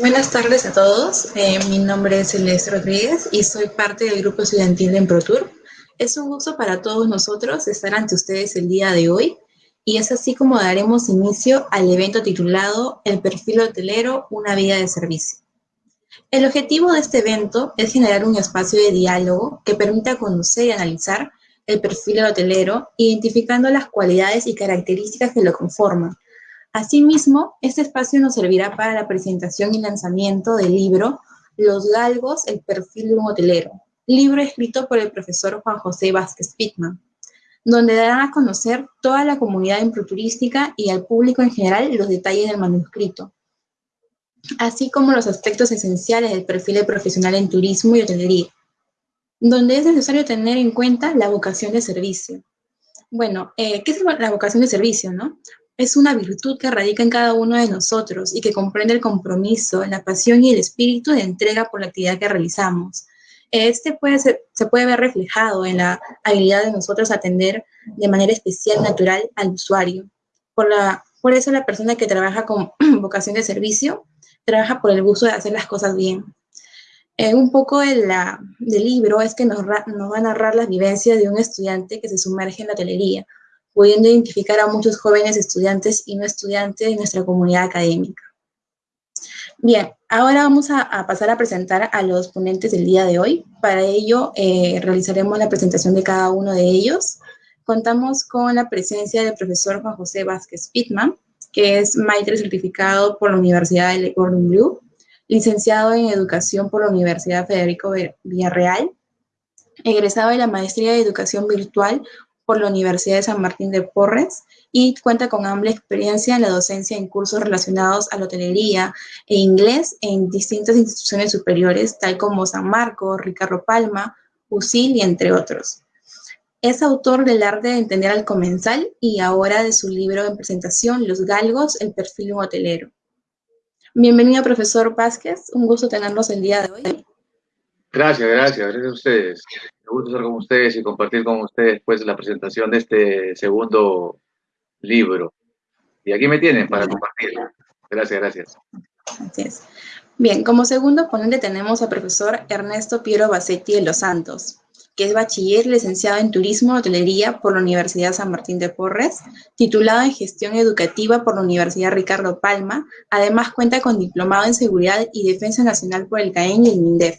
Buenas tardes a todos. Eh, mi nombre es Celeste Rodríguez y soy parte del grupo estudiantil de Emprotour. Es un gusto para todos nosotros estar ante ustedes el día de hoy y es así como daremos inicio al evento titulado El perfil hotelero, una vida de servicio. El objetivo de este evento es generar un espacio de diálogo que permita conocer y analizar el perfil hotelero, identificando las cualidades y características que lo conforman, Asimismo, este espacio nos servirá para la presentación y lanzamiento del libro Los Galgos, el perfil de un hotelero, libro escrito por el profesor Juan José Vázquez Pitman, donde darán a conocer toda la comunidad improturística y al público en general los detalles del manuscrito, así como los aspectos esenciales del perfil de profesional en turismo y hotelería, donde es necesario tener en cuenta la vocación de servicio. Bueno, eh, ¿qué es la vocación de servicio, no? Es una virtud que radica en cada uno de nosotros y que comprende el compromiso, la pasión y el espíritu de entrega por la actividad que realizamos. Este puede se puede ver reflejado en la habilidad de nosotros atender de manera especial, natural al usuario. Por, la, por eso la persona que trabaja con vocación de servicio trabaja por el gusto de hacer las cosas bien. Eh, un poco del libro es que nos, nos va a narrar las vivencias de un estudiante que se sumerge en la hotelería, pudiendo identificar a muchos jóvenes estudiantes y no estudiantes de nuestra comunidad académica. Bien, ahora vamos a, pasar a presentar a los ponentes del día de hoy. Para ello, eh, realizaremos la presentación de cada uno de ellos. Contamos con la presencia del profesor Juan José Vázquez Pitman, que es maestro certificado por la Universidad de Gordon Blue, licenciado en Educación por la Universidad Federico Villarreal, egresado de la Maestría de Educación Virtual por la Universidad de San Martín de Porres y cuenta con amplia experiencia en la docencia en cursos relacionados a la hotelería e inglés en distintas instituciones superiores, tal como San Marcos, Ricardo Palma, UCIL y entre otros. Es autor del arte de entender al comensal y ahora de su libro en presentación, Los Galgos, el perfil de hotelero. Bienvenido, profesor Vázquez. Un gusto tenerlos el día de hoy. Gracias, gracias, gracias a ustedes. Me gusta estar con ustedes y compartir con ustedes pues la presentación de este segundo libro. Y aquí me tienen para compartir. Gracias, gracias. Es. Bien, como segundo ponente tenemos al profesor Ernesto Piero Bassetti de Los Santos, que es bachiller licenciado en Turismo y Hotelería por la Universidad San Martín de Porres, titulado en Gestión Educativa por la Universidad Ricardo Palma, además cuenta con diplomado en Seguridad y Defensa Nacional por el CAEN y el MINDEF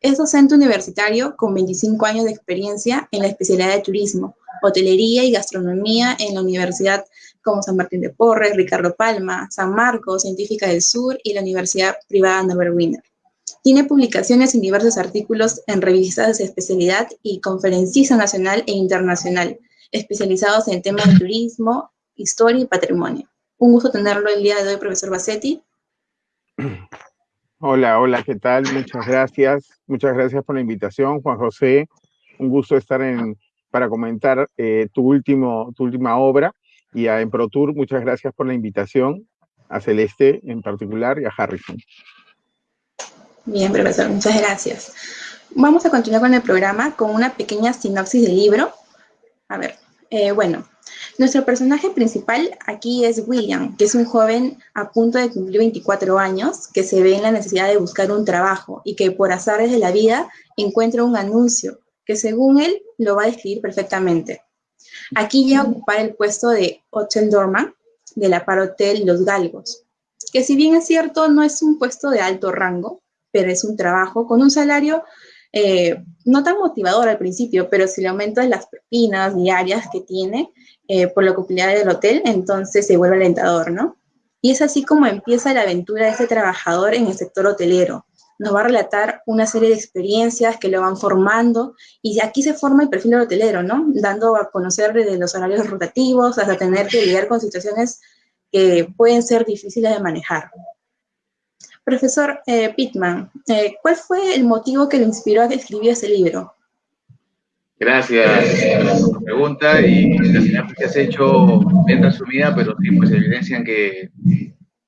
es docente universitario con 25 años de experiencia en la especialidad de turismo, hotelería y gastronomía en la Universidad como San Martín de Porres, Ricardo Palma, San Marcos, Científica del Sur y la Universidad Privada Wiener. Tiene publicaciones en diversos artículos en revistas de especialidad y conferencista nacional e internacional, especializados en temas de turismo, historia y patrimonio. Un gusto tenerlo el día de hoy, profesor Bassetti. Hola, hola, ¿qué tal? Muchas gracias. Muchas gracias por la invitación, Juan José. Un gusto estar en, para comentar eh, tu, último, tu última obra. Y a Emprotour, muchas gracias por la invitación, a Celeste en particular y a Harrison. Bien, profesor, muchas gracias. Vamos a continuar con el programa con una pequeña sinopsis del libro. A ver, eh, bueno, nuestro personaje principal aquí es William, que es un joven a punto de cumplir 24 años, que se ve en la necesidad de buscar un trabajo y que por azares de la vida encuentra un anuncio que según él lo va a describir perfectamente. Aquí llega a ocupar el puesto de Hotel de la Parotel Los Galgos, que si bien es cierto no es un puesto de alto rango, pero es un trabajo con un salario eh, no tan motivador al principio, pero si le aumentas las propinas diarias que tiene, eh, por la ocupación del hotel, entonces se vuelve alentador, ¿no? Y es así como empieza la aventura de este trabajador en el sector hotelero. Nos va a relatar una serie de experiencias que lo van formando y aquí se forma el perfil del hotelero, ¿no? Dando a conocer desde los horarios rotativos hasta tener que lidiar con situaciones que pueden ser difíciles de manejar. Profesor eh, Pittman, eh, ¿cuál fue el motivo que le inspiró a escribir ese libro? Gracias por tu pregunta y la señal que has hecho bien resumida, pero sí, pues evidencian que,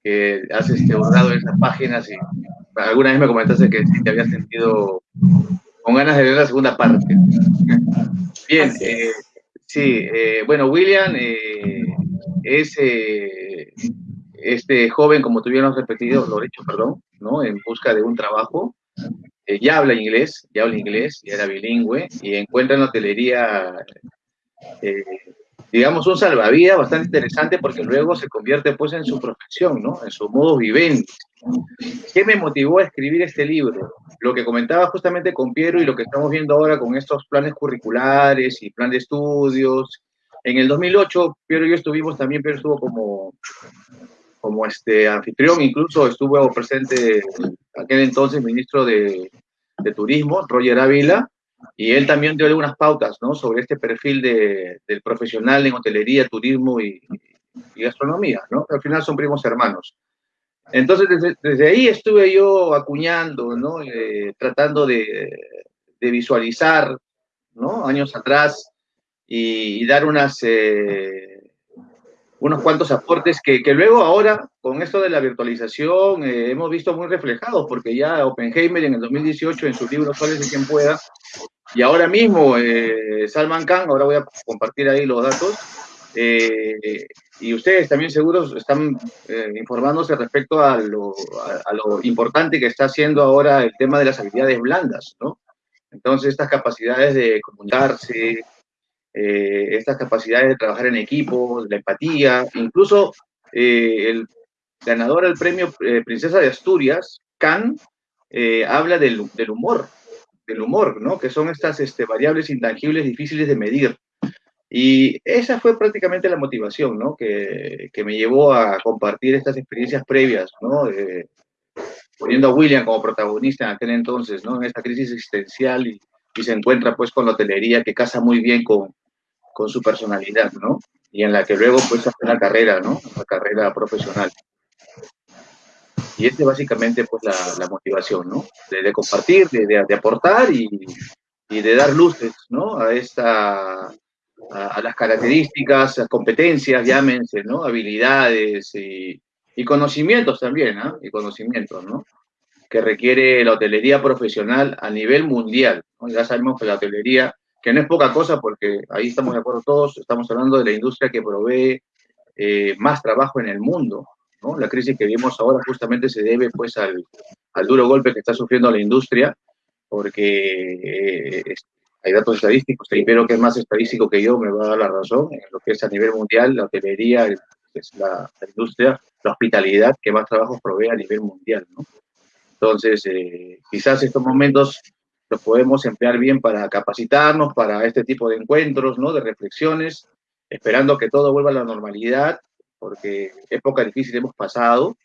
que has este, borrado esas páginas y alguna vez me comentaste que te habías sentido con ganas de ver la segunda parte. Bien, eh, sí, eh, bueno, William eh, es este joven, como tuvieron repetido, lo he dicho, perdón, ¿no? En busca de un trabajo, eh, ya habla inglés, ya habla inglés, ya era bilingüe, y encuentra en la hotelería, eh, digamos, un salvavidas bastante interesante porque luego se convierte pues en su profesión, ¿no? En su modo vivendi. ¿Qué me motivó a escribir este libro? Lo que comentaba justamente con Piero y lo que estamos viendo ahora con estos planes curriculares y plan de estudios. En el 2008, Piero y yo estuvimos también, Piero estuvo como, como este anfitrión, incluso estuvo presente aquel entonces ministro de, de Turismo, Roger Ávila, y él también dio algunas pautas ¿no? sobre este perfil de, del profesional en hotelería, turismo y, y, gastronomía, ¿no? Al final son primos hermanos. Entonces, desde, ahí estuve yo acuñando, ¿no? Eh, tratando de, de, visualizar, ¿no? Años atrás y, y dar unas, eh, unos cuantos aportes que, que, luego ahora, con esto de la virtualización, eh, hemos visto muy reflejados, porque ya Oppenheimer en el 2018, en su libro Soles de quien pueda, y ahora mismo eh, Salman Khan, ahora voy a compartir ahí los datos, eh, y ustedes también seguros están eh, informándose respecto a lo, a, a lo, importante que está haciendo ahora el tema de las habilidades blandas, ¿no? Entonces, estas capacidades de comunicarse, eh, estas capacidades de trabajar en equipo, la empatía, incluso eh, el ganador del premio eh, Princesa de Asturias, Khan, habla del, del, humor, del humor, ¿no? Que son estas este, variables intangibles difíciles de medir. Y esa fue prácticamente la motivación, ¿no? Que, que me llevó a compartir estas experiencias previas, ¿no? poniendo a William como protagonista en aquel entonces, ¿no? En esta crisis existencial y, y se encuentra pues con la hotelería que casa muy bien con, con su personalidad, ¿no? Y en la que luego pues hace una carrera, ¿no? Una carrera profesional. Y este básicamente pues la, motivación, ¿no? De, compartir, de, aportar y, de dar luces, ¿no? A esta, a, las características, a competencias, llámense, ¿no? Habilidades y, conocimientos también, ¿no? Y conocimientos, ¿no? Que requiere la hotelería profesional a nivel mundial. ¿no? Ya sabemos que la hotelería, que no es poca cosa porque ahí estamos de acuerdo todos, estamos hablando de la industria que provee eh, más trabajo en el mundo, ¿no? La crisis que vimos ahora justamente se debe pues al, al duro golpe que está sufriendo la industria, porque eh, hay datos estadísticos, primero que es más estadístico que yo me va a dar la razón, en lo que es a nivel mundial, la hotelería es la, la industria la hospitalidad que más trabajos provee a nivel mundial, ¿no? Entonces, eh, quizás estos momentos los podemos emplear bien para capacitarnos para este tipo de encuentros, ¿no? De reflexiones, esperando que todo vuelva a la normalidad, porque época difícil hemos pasado.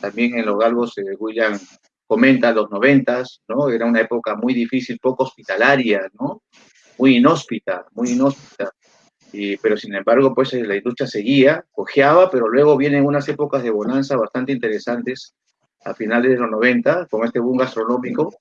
También en los galgos, eh, William comenta los noventas, ¿no? Era una época muy difícil, poco hospitalaria, ¿no? Muy inhóspita, muy inhóspita. Y, pero sin embargo, pues eh, la industria seguía, cojeaba, pero luego vienen unas épocas de bonanza bastante interesantes a finales de los 90, con este boom gastronómico,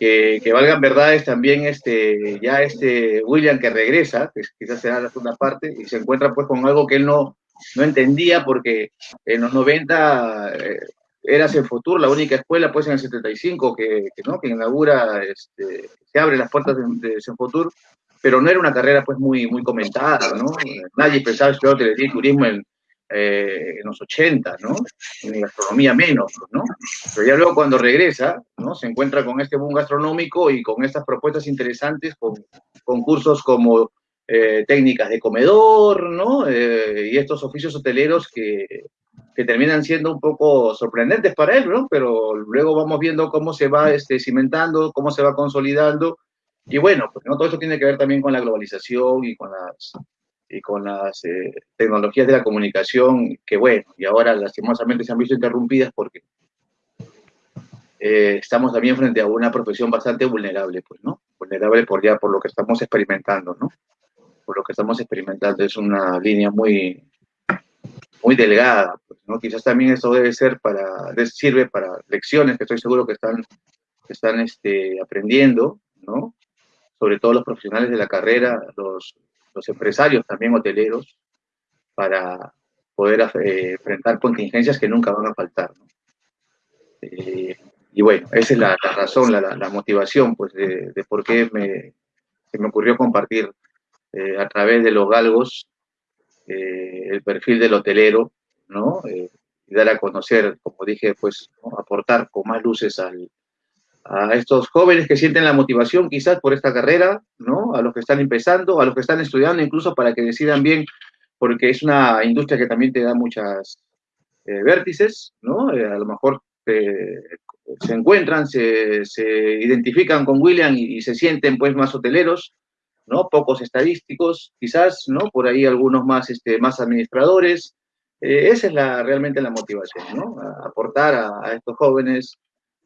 que, que valgan verdades también este, ya este William que regresa, que quizás será la segunda parte, y se encuentra pues con algo que él no, no entendía, porque en los 90 eh, era Senfotur la única escuela, pues en el 75, que, que, ¿no? que inaugura, este, abre las puertas de, de Senfotur, pero no era una carrera pues muy, muy comentada, ¿no? Nadie pensaba estudiar turismo en, eh, en, los 80, ¿no? En gastronomía menos, ¿no? Pero ya luego cuando regresa, ¿no? Se encuentra con este boom gastronómico y con estas propuestas interesantes, con concursos como eh, técnicas de comedor, ¿no? Eh, y estos oficios hoteleros que, que terminan siendo un poco sorprendentes para él, ¿no? Pero luego vamos viendo cómo se va este, cimentando, cómo se va consolidando y bueno, pues no todo eso tiene que ver también con la globalización y con las, y con las eh, tecnologías de la comunicación, que bueno, y ahora lastimosamente se han visto interrumpidas porque eh, estamos también frente a una profesión bastante vulnerable, pues, ¿no? Vulnerable por ya por lo que estamos experimentando, ¿no? Por lo que estamos experimentando es una línea muy, muy delgada, pues, ¿no? Quizás también eso debe ser para, sirve para lecciones que estoy seguro que están, están este, aprendiendo, ¿no? sobre todo los profesionales de la carrera, los, los empresarios también hoteleros, para poder eh, enfrentar contingencias que nunca van a faltar. Eh, y bueno, esa es la, razón, la, motivación pues, de, por qué me, se me ocurrió compartir eh, a través de los galgos el perfil del hotelero, ¿no? Eh, dar a conocer, como dije, pues aportar con más luces al, a estos jóvenes que sienten la motivación quizás por esta carrera, ¿no? A los que están empezando, a los que están estudiando, incluso para que decidan bien, porque es una industria que también te da muchas eh, vértices, ¿no? Eh, a lo mejor eh, se encuentran, se, se, identifican con William y, se sienten pues más hoteleros, ¿no? Pocos estadísticos, quizás, ¿no? Por ahí algunos más, este, más administradores. esa es la, realmente la motivación, ¿no? Aportar a estos jóvenes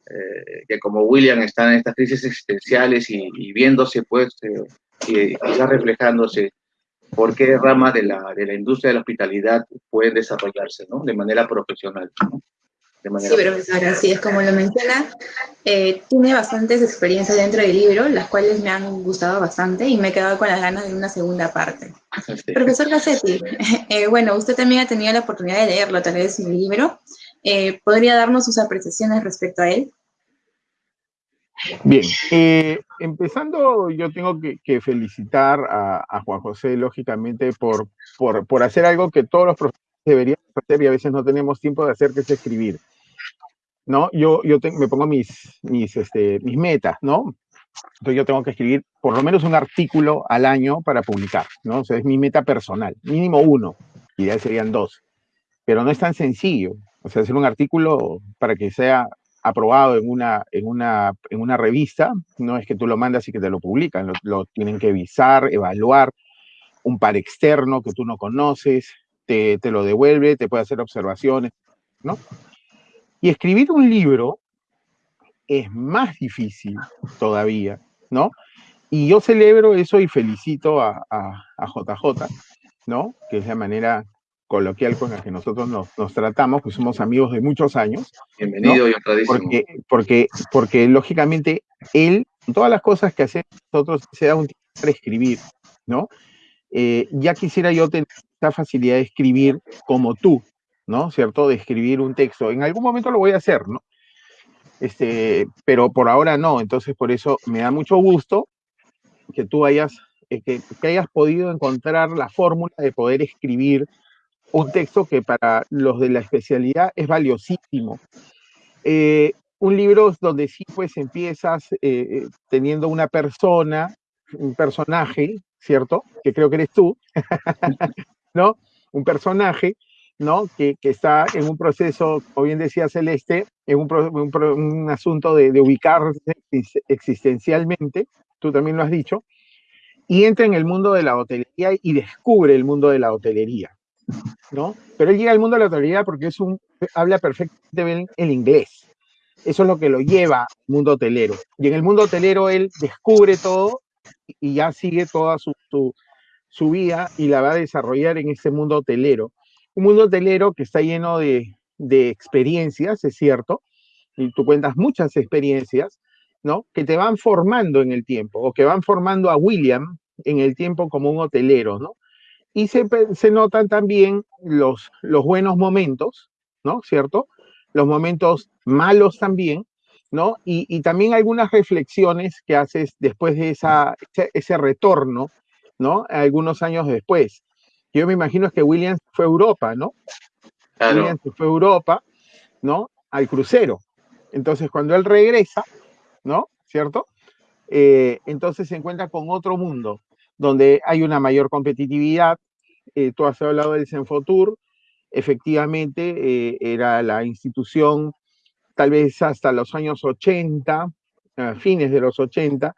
eh, que como William están en estas crisis existenciales y, y viéndose, pues, eh, y quizás reflejándose por qué ramas de la, de la industria de la hospitalidad pueden desarrollarse, ¿no? De manera profesional, ¿no? De manera sí, profesor, así es como lo menciona. Eh, tiene bastantes experiencias dentro del libro, las cuales me han gustado bastante y me he quedado con las ganas de una segunda parte. Sí. Profesor Gassetti, eh, bueno, usted también ha tenido la oportunidad de leerlo, tal vez el libro. Eh, ¿Podría darnos sus apreciaciones respecto a él? Bien, eh, empezando, yo tengo que, que felicitar a, a, Juan José, lógicamente, por, por, por, hacer algo que todos los profesores deberían hacer y a veces no tenemos tiempo de hacer, que es escribir. ¿No? Yo, yo te, me pongo mis, mis, este, mis metas, ¿no? Entonces yo tengo que escribir por lo menos un artículo al año para publicar, ¿no? O sea, es mi meta personal, mínimo uno, ya serían dos. Pero no es tan sencillo, o sea, hacer un artículo para que sea aprobado en una, en, una, en una revista, no es que tú lo mandas y que te lo publican, lo, tienen que visar, evaluar, un par externo que tú no conoces, te, te, lo devuelve, te puede hacer observaciones, ¿no? Y escribir un libro es más difícil todavía, ¿no? Y yo celebro eso y felicito a, a, a JJ, ¿no? Que es la manera coloquial con la que nosotros nos, nos, tratamos, que somos amigos de muchos años. Bienvenido ¿no? y honradísimo. Porque, porque, porque, lógicamente, él, todas las cosas que hacemos nosotros, se da un tiempo para escribir, ¿no? Eh, ya quisiera yo tener esa facilidad de escribir como tú, ¿no? ¿Cierto? De escribir un texto. En algún momento lo voy a hacer, ¿no? Este, pero por ahora no, entonces por eso me da mucho gusto que tú hayas, eh, que, que hayas podido encontrar la fórmula de poder escribir un texto que para los de la especialidad es valiosísimo. Eh, un libro donde sí pues empiezas eh, teniendo una persona, un personaje, ¿cierto? Que creo que eres tú, ¿no? Un personaje, ¿no? Que, que, está en un proceso, como bien decía Celeste, en un, un, un asunto de, de ubicarse existencialmente, tú también lo has dicho, y entra en el mundo de la hotelería y descubre el mundo de la hotelería. ¿No? Pero él llega al mundo de la hotelería porque es un, habla perfectamente bien el inglés. Eso es lo que lo lleva al mundo hotelero. Y en el mundo hotelero él descubre todo y ya sigue toda su, su, vida y la va a desarrollar en ese mundo hotelero. Un mundo hotelero que está lleno de, de experiencias, es cierto, y tú cuentas muchas experiencias, ¿no? Que te van formando en el tiempo, o que van formando a William en el tiempo como un hotelero, ¿no? Y se, se, notan también los, los buenos momentos, ¿no? ¿Cierto? Los momentos malos también, ¿no? Y, y también algunas reflexiones que haces después de esa, ese, ese, retorno, ¿no? Algunos años después. Yo me imagino que Williams fue a Europa, ¿no? Claro. Williams fue a Europa, ¿no? Al crucero. Entonces, cuando él regresa, ¿no? ¿Cierto? Eh, entonces se encuentra con otro mundo, donde hay una mayor competitividad. Eh, tú has hablado del Senfotur, efectivamente eh, era la institución, tal vez hasta los años 80, a fines de los 80,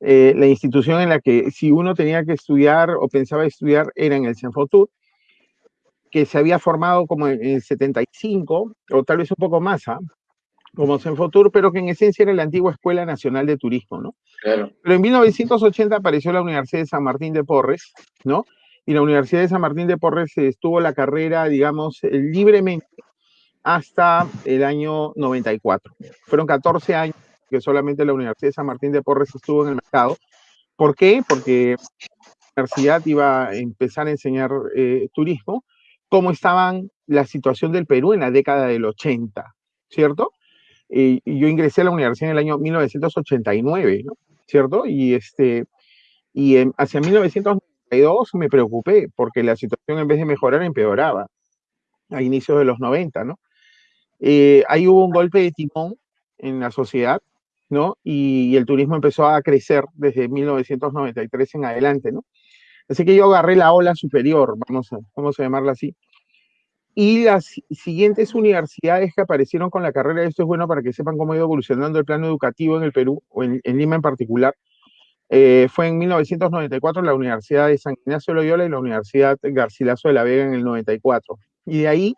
eh, la institución en la que si uno tenía que estudiar o pensaba estudiar era en el Senfotur, que se había formado como en el 75, o tal vez un poco más, ¿ah? como Senfotur, pero que en esencia era la antigua Escuela Nacional de Turismo, ¿no? Claro. Pero en 1980 apareció la Universidad de San Martín de Porres, ¿no? Y la Universidad de San Martín de Porres estuvo la carrera, digamos, libremente hasta el año 94. Fueron 14 años que solamente la Universidad de San Martín de Porres estuvo en el mercado. ¿Por qué? Porque la universidad iba a empezar a enseñar eh, turismo, cómo estaban la situación del Perú en la década del 80, ¿cierto? y yo ingresé a la universidad en el año 1989, ¿no? ¿Cierto? Y, este, y en, hacia 1992 me preocupé porque la situación en vez de mejorar empeoraba a inicios de los 90, ¿no? eh, ahí hubo un golpe de timón en la sociedad, ¿no? Y, y, el turismo empezó a crecer desde 1993 en adelante, ¿no? Así que yo agarré la ola superior, vamos a, vamos a llamarla así. Y las siguientes universidades que aparecieron con la carrera, esto es bueno para que sepan cómo ha ido evolucionando el plano educativo en el Perú, o en, en Lima en particular, eh, fue en 1994 la Universidad de San Ignacio Loyola y la Universidad Garcilaso de la Vega en el 94. Y de ahí,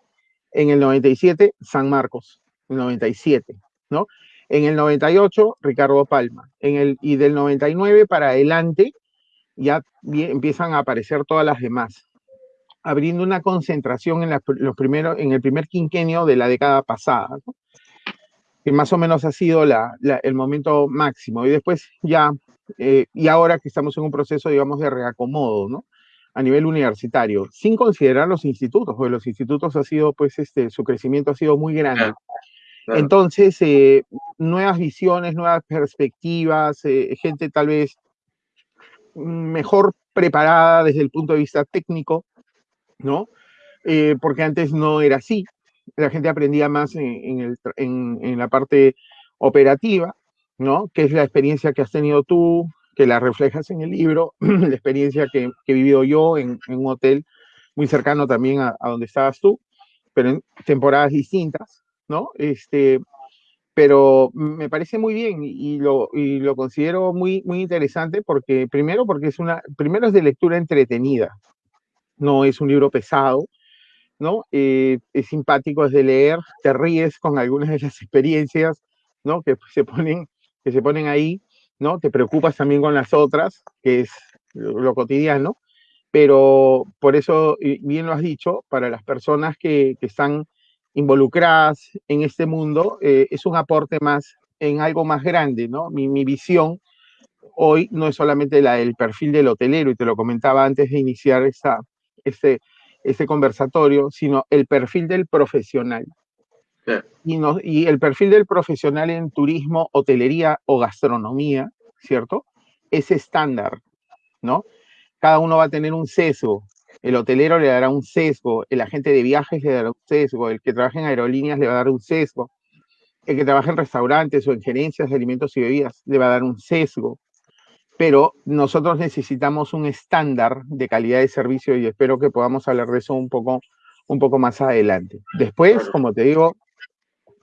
en el 97, San Marcos, el 97, ¿no? En el 98, Ricardo Palma. En el, y del 99 para adelante, ya empiezan a aparecer todas las demás, abriendo una concentración en, los primeros, en el primer quinquenio de la década pasada, que más o menos ha sido la, el momento máximo. Y después ya eh, y ahora que estamos en un proceso, digamos, de reacomodo, ¿no? A nivel universitario, sin considerar los institutos, porque los institutos ha sido, pues, este, su crecimiento ha sido muy grande. Claro. Entonces, eh, nuevas visiones, nuevas perspectivas, eh, gente tal vez mejor preparada desde el punto de vista técnico, ¿no? Eh, porque antes no era así. La gente aprendía más en, en, el, en, en la parte operativa, ¿no? Que es la experiencia que has tenido tú, que la reflejas en el libro, la experiencia que, que he vivido yo en, en, un hotel muy cercano también a, a, donde estabas tú, pero en temporadas distintas, ¿no? Este, pero me parece muy bien y lo, y lo considero muy, muy interesante porque, primero, porque es una, primero es de lectura entretenida, no es un libro pesado, ¿no? Eh, es simpático, es de leer, te ríes con algunas de las experiencias, ¿no? Que se ponen que se ponen ahí, ¿no? Te preocupas también con las otras, que es lo, cotidiano, pero por eso, bien lo has dicho, para las personas que, que están involucradas en este mundo, eh, es un aporte más en algo más grande, ¿no? Mi, mi, visión hoy no es solamente la del perfil del hotelero, y te lo comentaba antes de iniciar esta, este, este conversatorio, sino el perfil del profesional, y, el perfil del profesional en turismo, hotelería o gastronomía, ¿cierto? Es estándar, ¿no? Cada uno va a tener un sesgo. El hotelero le dará un sesgo, el agente de viajes le dará un sesgo, el que trabaja en aerolíneas le va a dar un sesgo, el que trabaja en restaurantes o en gerencias de alimentos y bebidas le va a dar un sesgo. Pero nosotros necesitamos un estándar de calidad de servicio y espero que podamos hablar de eso un poco, un poco más adelante. Después, como te digo,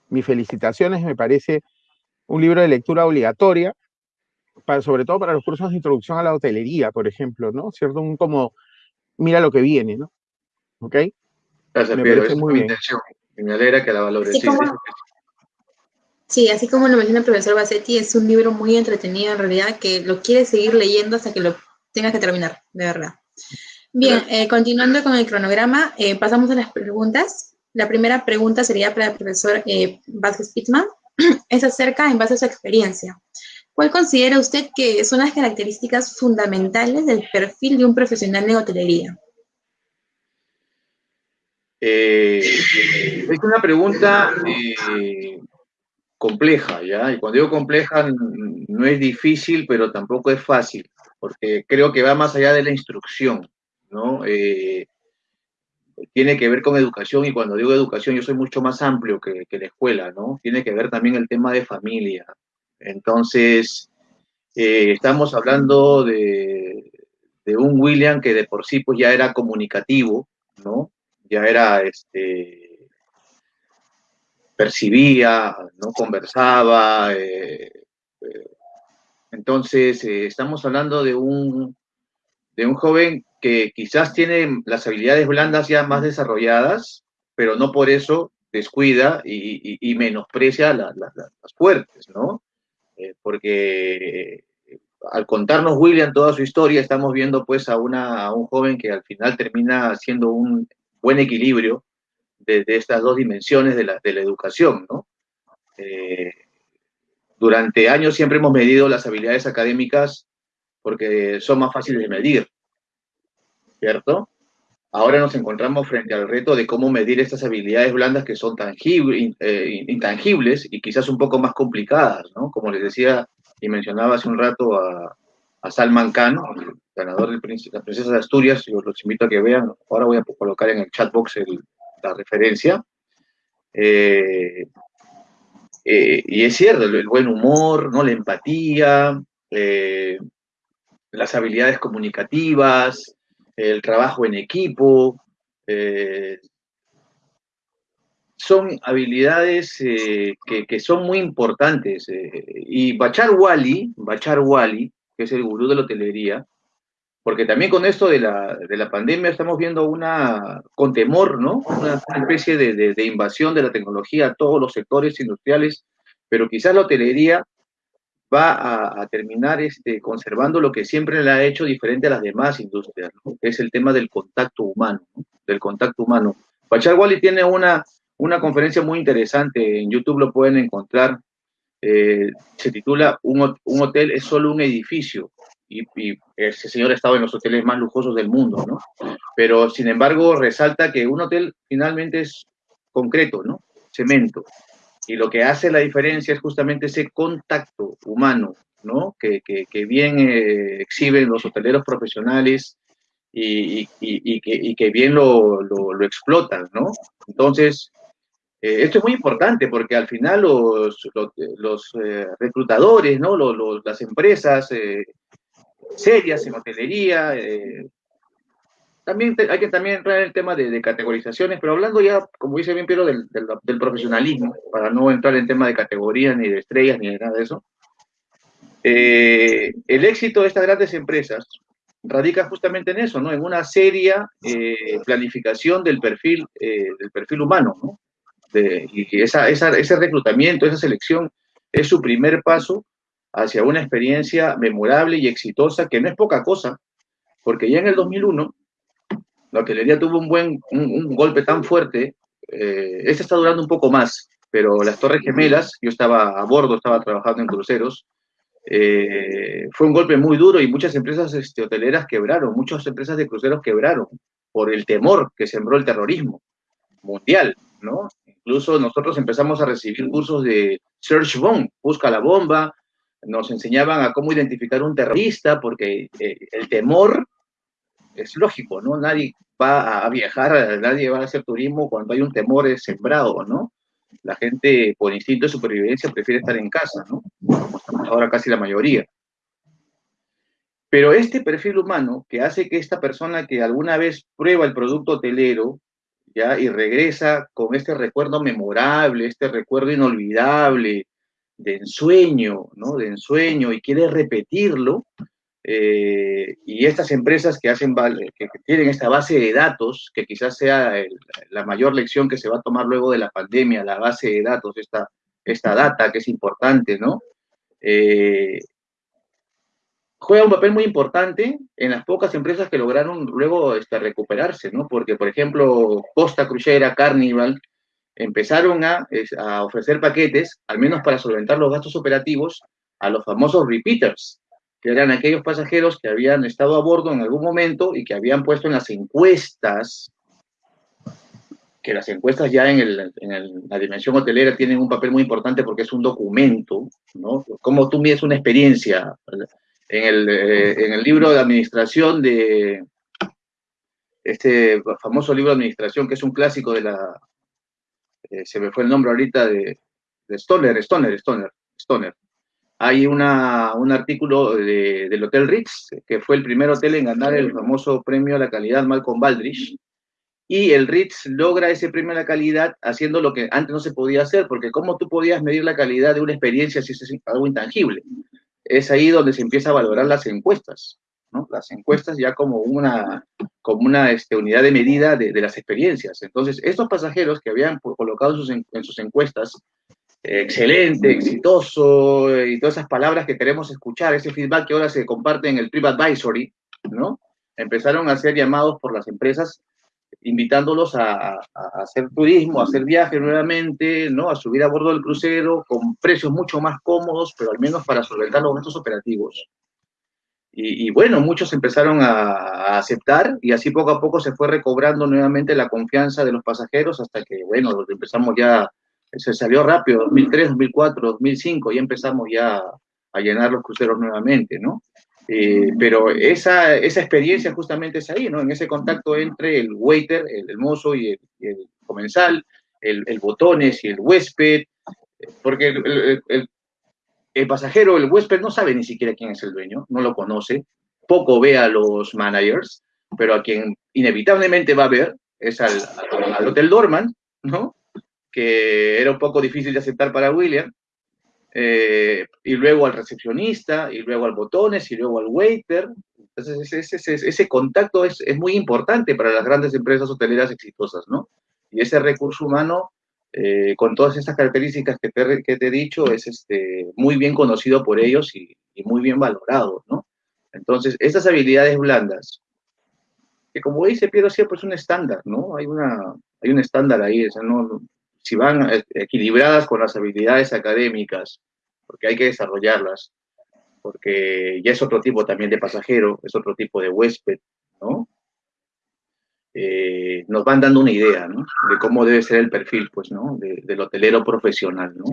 mis felicitaciones, me parece un libro de lectura obligatoria, para, sobre todo para los cursos de introducción a la hotelería, por ejemplo, ¿no? ¿Cierto? Un como, mira lo que viene, ¿no? ¿Ok? Gracias, me Piero, es muy bien. intención. Me alegra que la valores. Como, sí, así como lo menciona el profesor Bassetti, es un libro muy entretenido en realidad, que lo quieres seguir leyendo hasta que lo tengas que terminar, de verdad. Bien, eh, continuando con el cronograma, eh, pasamos a las preguntas. La primera pregunta sería para el profesor eh, Vázquez Pittman. Es acerca, en base a su experiencia, ¿cuál considera usted que son las características fundamentales del perfil de un profesional de hotelería? Eh, es una pregunta eh, compleja, ¿ya? Y cuando digo compleja, no es difícil, pero tampoco es fácil, porque creo que va más allá de la instrucción, ¿no? Eh, tiene que ver con educación y cuando digo educación yo soy mucho más amplio que, que la escuela, ¿no? Tiene que ver también el tema de familia. Entonces, eh, estamos hablando de, de, un William que de por sí pues ya era comunicativo, ¿no? Ya era, este, percibía, ¿no? Conversaba. Eh, eh, entonces, estamos hablando de un, de un joven que quizás tiene las habilidades blandas ya más desarrolladas, pero no por eso descuida y, menosprecia la, la, las fuertes, ¿no? Eh, porque eh, al contarnos William toda su historia, estamos viendo pues a, una, un joven que al final termina haciendo un buen equilibrio de, estas dos dimensiones de la, de la educación, ¿no? Eh, durante años siempre hemos medido las habilidades académicas porque son más fáciles de medir, ¿cierto? Ahora nos encontramos frente al reto de cómo medir estas habilidades blandas que son tangibles, eh, intangibles y quizás un poco más complicadas, ¿no? Como les decía y mencionaba hace un rato a, a Salman Khan, el ganador de la Princesa de Asturias, yo los invito a que vean, ahora voy a colocar en el chat box el, la referencia. Eh, eh, y es cierto, el, buen humor, ¿no? la empatía, las habilidades comunicativas, el trabajo en equipo, son habilidades que, son muy importantes. y Bachar Wali, Bachar Wali, que es el gurú de la hotelería, porque también con esto de la, de la pandemia estamos viendo una, con temor, ¿no? Una, especie de, de, invasión de la tecnología a todos los sectores industriales, pero quizás la hotelería va a, terminar este, conservando lo que siempre le ha hecho diferente a las demás industrias, ¿no? que es el tema del contacto humano, del contacto humano. Bachar Wally tiene una, una conferencia muy interesante, en YouTube lo pueden encontrar, eh, se titula un, un, hotel es solo un edificio, y, ese señor ha estado en los hoteles más lujosos del mundo, ¿no? Pero, sin embargo, resalta que un hotel finalmente es concreto, ¿no? Cemento. Y lo que hace la diferencia es justamente ese contacto humano, ¿no? Que, que, bien eh, exhiben los hoteleros profesionales y, y, y que, bien lo, lo, explotan, ¿no? Entonces, eh, esto es muy importante porque al final los, los, eh, reclutadores, ¿no? Los, las empresas serias en hotelería. Eh, también hay que también entrar en el tema de, categorizaciones, pero hablando ya, como dice bien Piero, del, del, profesionalismo, para no entrar en tema de categorías, ni de estrellas, ni de nada de eso. Eh, el éxito de estas grandes empresas radica justamente en eso, ¿no? En una seria eh, planificación del perfil, del perfil humano, ¿no? y esa, esa, ese reclutamiento, esa selección es su primer paso hacia una experiencia memorable y exitosa, que no es poca cosa, porque ya en el 2001 la hotelería tuvo un buen, un, golpe tan fuerte, eh, este está durando un poco más, pero las Torres Gemelas, yo estaba a bordo, estaba trabajando en cruceros, eh, fue un golpe muy duro y muchas empresas este, hoteleras quebraron, muchas empresas de cruceros quebraron por el temor que sembró el terrorismo mundial, ¿no? Incluso nosotros empezamos a recibir cursos de Search Bomb, busca la bomba, nos enseñaban a cómo identificar un terrorista, porque eh, el temor es lógico, ¿no? Nadie va a viajar, nadie va a hacer turismo cuando hay un temor sembrado, ¿no? La gente, por instinto de supervivencia, prefiere estar en casa, ¿no? Ahora casi la mayoría. Pero este perfil humano que hace que esta persona que alguna vez prueba el producto hotelero, ¿ya? Y regresa con este recuerdo memorable, este recuerdo inolvidable, de ensueño, ¿no? De ensueño y quiere repetirlo. Eh, y estas empresas que hacen, que tienen esta base de datos, que quizás sea la mayor lección que se va a tomar luego de la pandemia, la base de datos, esta, esta data que es importante, ¿no? Eh, juega un papel muy importante en las pocas empresas que lograron luego este, recuperarse, ¿no? Porque, por ejemplo, Costa Crucera, Carnival, empezaron a, ofrecer paquetes, al menos para solventar los gastos operativos, a los famosos repeaters, que eran aquellos pasajeros que habían estado a bordo en algún momento y que habían puesto en las encuestas, que las encuestas ya en, la dimensión hotelera tienen un papel muy importante porque es un documento, ¿no? Cómo tú mides una experiencia. En el, eh, en el libro de administración de, este famoso libro de administración, que es un clásico de la, eh, se me fue el nombre ahorita de, Stoner, Stoner, Stoner, Stoner. Hay un artículo del Hotel Ritz, que fue el primer hotel en ganar el famoso premio a la calidad Malcolm Baldrige, y el Ritz logra ese premio a la calidad haciendo lo que antes no se podía hacer, porque ¿cómo tú podías medir la calidad de una experiencia si es algo intangible? Es ahí donde se empieza a valorar las encuestas. Las encuestas ya como una, como una este, unidad de medida de, las experiencias. Entonces, estos pasajeros que habían colocado en sus, encuestas, excelente, exitoso, y todas esas palabras que queremos escuchar, ese feedback que ahora se comparte en el TripAdvisory, ¿no? Empezaron a ser llamados por las empresas invitándolos a, hacer turismo, a hacer viajes nuevamente, ¿no? A subir a bordo del crucero con precios mucho más cómodos, pero al menos para solventar los gastos operativos. Y, bueno, muchos empezaron a, aceptar y así poco a poco se fue recobrando nuevamente la confianza de los pasajeros hasta que, bueno, empezamos ya, se salió rápido, 2003, 2004, 2005, y empezamos ya a llenar los cruceros nuevamente, ¿no? Eh, pero esa, esa experiencia justamente es ahí, ¿no? En ese contacto entre el waiter, el, mozo y el, comensal, el, botones y el huésped, porque el, el, pasajero, el huésped no sabe ni siquiera quién es el dueño, no lo conoce, poco ve a los managers, pero a quien inevitablemente va a ver es al, al Hotel Dorman, ¿no? Que era un poco difícil de aceptar para William, eh, y luego al recepcionista, y luego al botones, y luego al waiter. Entonces, ese, ese, contacto es, es, muy importante para las grandes empresas hoteleras exitosas, ¿no? Y ese recurso humano, eh, con todas estas características que te, que te, he dicho, es este, muy bien conocido por ellos y, y muy bien valorado, ¿no? Entonces, estas habilidades blandas, que como dice Piero siempre es un estándar, ¿no? Hay, una, hay un estándar ahí, o ¿no? Si van equilibradas con las habilidades académicas, porque hay que desarrollarlas, porque ya es otro tipo también de pasajero, es otro tipo de huésped, ¿no? Eh, nos van dando una idea, ¿no? De cómo debe ser el perfil, pues, ¿no? del hotelero profesional, ¿no?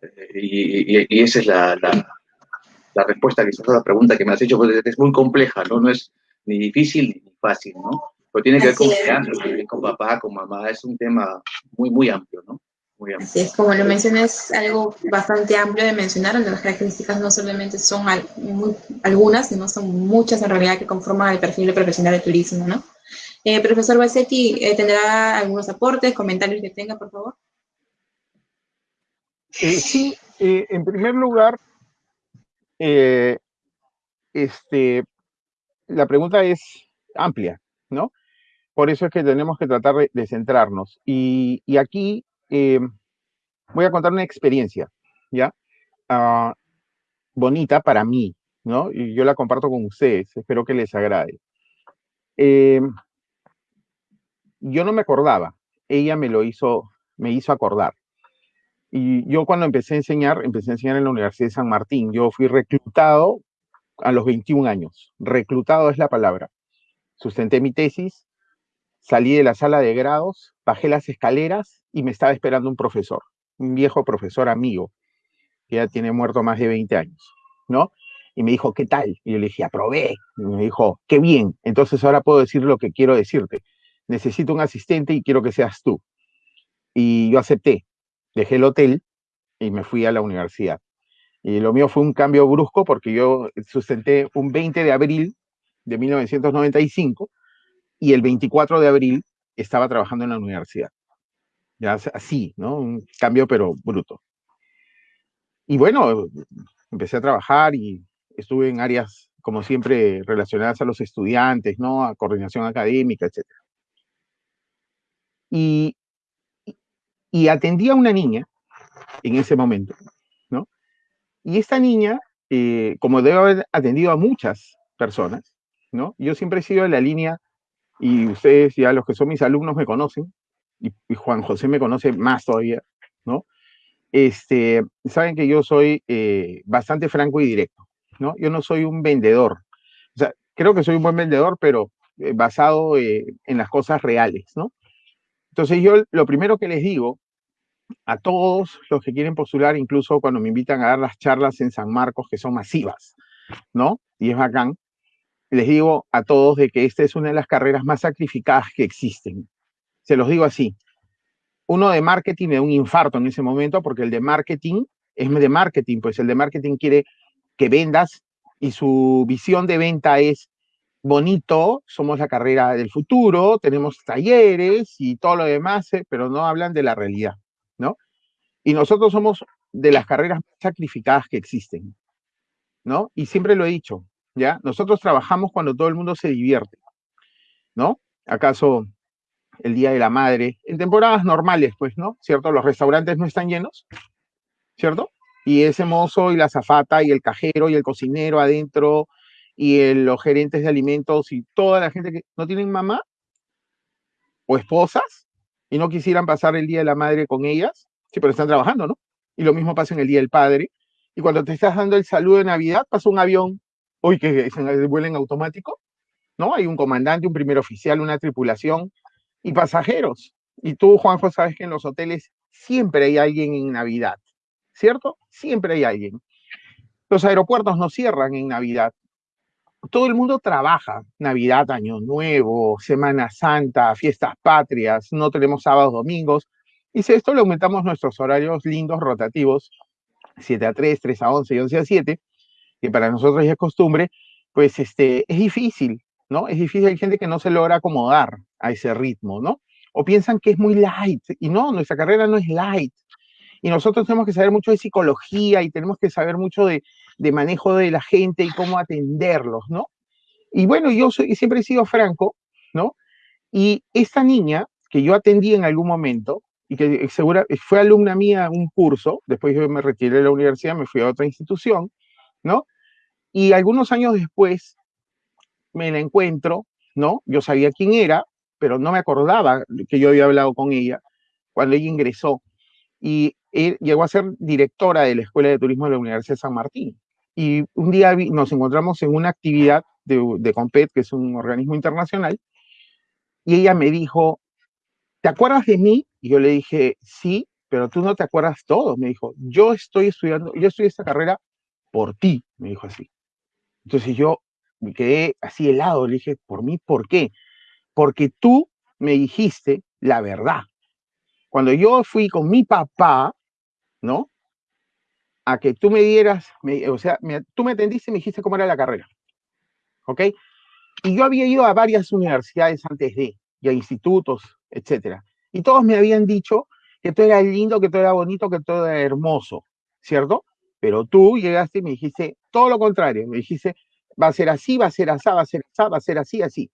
Eh, y, esa es la, la, respuesta, quizás a la pregunta que me has hecho, pues es muy compleja, ¿no? No es ni difícil ni fácil, ¿no? Pero tiene que ver con con papá, con mamá, es un tema muy, muy amplio, ¿no? Muy amplio. Así es, como lo mencionas, es algo bastante amplio de mencionar, donde las características no solamente son algunas, sino son muchas en realidad que conforman el perfil de profesional de turismo, ¿no? Eh, profesor Bassetti, eh, ¿tendrá algunos aportes, comentarios que tenga, por favor? Eh, sí, en primer lugar, este, la pregunta es amplia, ¿no? Por eso es que tenemos que tratar de, centrarnos. Y, aquí eh, voy a contar una experiencia, ¿ya? Ah, bonita para mí, ¿no? Y yo la comparto con ustedes, espero que les agrade. Eh, yo no me acordaba, ella me lo hizo, me hizo acordar. Y yo cuando empecé a enseñar, empecé a enseñar en la Universidad de San Martín. Yo fui reclutado a los 21 años. Reclutado es la palabra. Sustenté mi tesis, Salí de la sala de grados, bajé las escaleras y me estaba esperando un profesor, un viejo profesor amigo, que ya tiene muerto más de 20 años, ¿no? Y me dijo, ¿qué tal? Y yo le dije, aprobé. Y me dijo, qué bien. Entonces ahora puedo decir lo que quiero decirte. Necesito un asistente y quiero que seas tú. Y yo acepté. Dejé el hotel y me fui a la universidad. Y lo mío fue un cambio brusco porque yo sustenté un 20 de abril de 1995 y el 24 de abril estaba trabajando en la universidad. Ya así, ¿no? Un cambio pero bruto. Y bueno, empecé a trabajar y estuve en áreas, como siempre, relacionadas a los estudiantes, ¿no? A coordinación académica, etc. Y, y atendí a una niña en ese momento, ¿no? Y esta niña, eh, como debe haber atendido a muchas personas, ¿no? Yo siempre he sido de la línea y ustedes ya los que son mis alumnos me conocen, y, Juan José me conoce más todavía, ¿no? Este, saben que yo soy eh, bastante franco y directo, ¿no? Yo no soy un vendedor. O sea, creo que soy un buen vendedor, pero eh, basado eh, en las cosas reales, ¿no? Entonces yo lo primero que les digo a todos los que quieren postular, incluso cuando me invitan a dar las charlas en San Marcos, que son masivas, ¿no? Y es bacán, les digo a todos de que esta es una de las carreras más sacrificadas que existen. Se los digo así. Uno de marketing me da un infarto en ese momento porque el de marketing es de marketing, pues el de marketing quiere que vendas y su visión de venta es bonito, somos la carrera del futuro, tenemos talleres y todo lo demás, eh, pero no hablan de la realidad, ¿no? Y nosotros somos de las carreras más sacrificadas que existen, ¿no? Y siempre lo he dicho, ¿ya? Nosotros trabajamos cuando todo el mundo se divierte, ¿no? ¿Acaso el Día de la Madre? En temporadas normales, pues, ¿no? ¿Cierto? Los restaurantes no están llenos, ¿cierto? Y ese mozo y la zafata y el cajero y el cocinero adentro y los gerentes de alimentos y toda la gente que no tienen mamá o esposas y no quisieran pasar el Día de la Madre con ellas, sí, pero están trabajando, ¿no? Y lo mismo pasa en el Día del Padre. Y cuando te estás dando el saludo de Navidad, pasa un avión hoy que vuelen automático, ¿no? Hay un comandante, un primer oficial, una tripulación y pasajeros. Y tú, Juanjo, sabes que en los hoteles siempre hay alguien en Navidad, ¿cierto? Siempre hay alguien. Los aeropuertos no cierran en Navidad. todo el mundo trabaja, Navidad, Año Nuevo, Semana Santa, fiestas patrias, no tenemos sábados, domingos, y si esto le aumentamos nuestros horarios lindos, rotativos, 7 a 3, 3 a 11 y 11 a 7, que para nosotros es costumbre, pues este, es difícil, ¿no? Es difícil, hay gente que no se logra acomodar a ese ritmo, ¿no? O piensan que es muy light, y no, nuestra carrera no es light. Y nosotros tenemos que saber mucho de psicología y tenemos que saber mucho de, de manejo de la gente y cómo atenderlos, ¿no? Y bueno, yo soy, siempre he sido franco, ¿no? Y esta niña que yo atendí en algún momento, y que segura, fue alumna mía en un curso, después yo me retiré de la universidad, me fui a otra institución, ¿no? Y algunos años después me la encuentro, ¿no? Yo sabía quién era, pero no me acordaba que yo había hablado con ella cuando ella ingresó. Y llegó a ser directora de la Escuela de Turismo de la Universidad de San Martín. Y un día nos encontramos en una actividad de, de COMPET, que es un organismo internacional, y ella me dijo, ¿te acuerdas de mí? Y yo le dije, sí, pero tú no te acuerdas todo. Me dijo, yo estoy estudiando, yo estudié esta carrera por ti, me dijo así. Entonces yo me quedé así helado, le dije, ¿por mí? ¿Por qué? Porque tú me dijiste la verdad. Cuando yo fui con mi papá, ¿no? A que tú me dieras, o sea, tú me atendiste y me dijiste cómo era la carrera. ¿Ok? Y yo había ido a varias universidades antes de, y a institutos, etcétera. Y todos me habían dicho que todo era lindo, que todo era bonito, que todo era hermoso, ¿cierto? Pero tú llegaste y me dijiste todo lo contrario, me dijiste, va a ser así, va a ser así, va a ser así, va a ser así, así.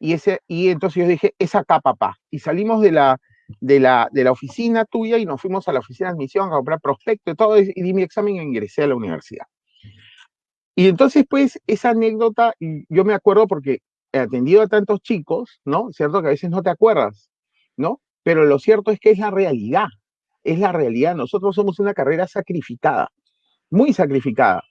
Y, ese, y entonces yo dije, es acá, papá. Y salimos de la, de la, de la oficina tuya y nos fuimos a la oficina de admisión a comprar prospecto y todo, y di mi examen e ingresé a la universidad. Y entonces, pues, esa anécdota, yo me acuerdo porque he atendido a tantos chicos, ¿no? Cierto que a veces no te acuerdas, ¿no? Pero lo cierto es que es la realidad, es la realidad. Nosotros somos una carrera sacrificada, muy sacrificada.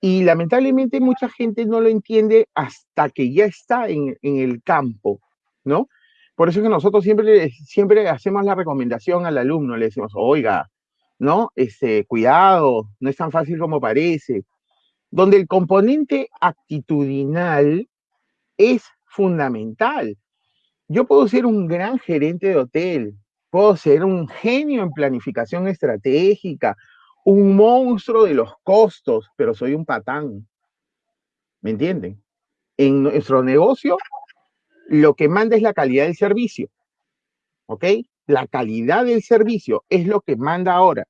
Y lamentablemente mucha gente no lo entiende hasta que ya está en, en el campo, ¿no? Por eso es que nosotros siempre, siempre hacemos la recomendación al alumno, le decimos, oiga, ¿no? Este, cuidado, no es tan fácil como parece. Donde el componente actitudinal es fundamental. Yo puedo ser un gran gerente de hotel, puedo ser un genio en planificación estratégica, un monstruo de los costos, pero soy un patán. ¿Me entienden? En nuestro negocio, lo que manda es la calidad del servicio. ¿Ok? La calidad del servicio es lo que manda ahora.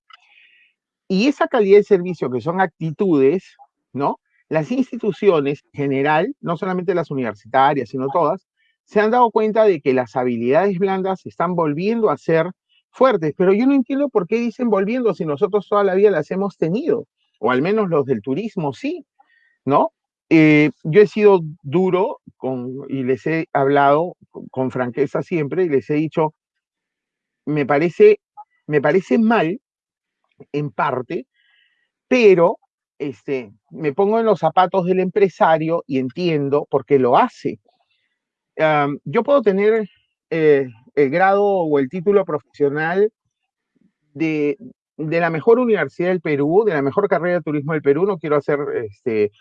Y esa calidad del servicio, que son actitudes, ¿no? Las instituciones en general, no solamente las universitarias, sino todas, se han dado cuenta de que las habilidades blandas se están volviendo a ser fuertes, pero yo no entiendo por qué dicen volviendo si nosotros toda la vida las hemos tenido, o al menos los del turismo sí, ¿no? Eh, yo he sido duro con, y les he hablado con, franqueza siempre y les he dicho, me parece, me parece mal en parte, pero este, me pongo en los zapatos del empresario y entiendo por qué lo hace. Um, yo puedo tener eh, el grado o el título profesional de, de, la mejor universidad del Perú, de la mejor carrera de turismo del Perú, no quiero hacer este,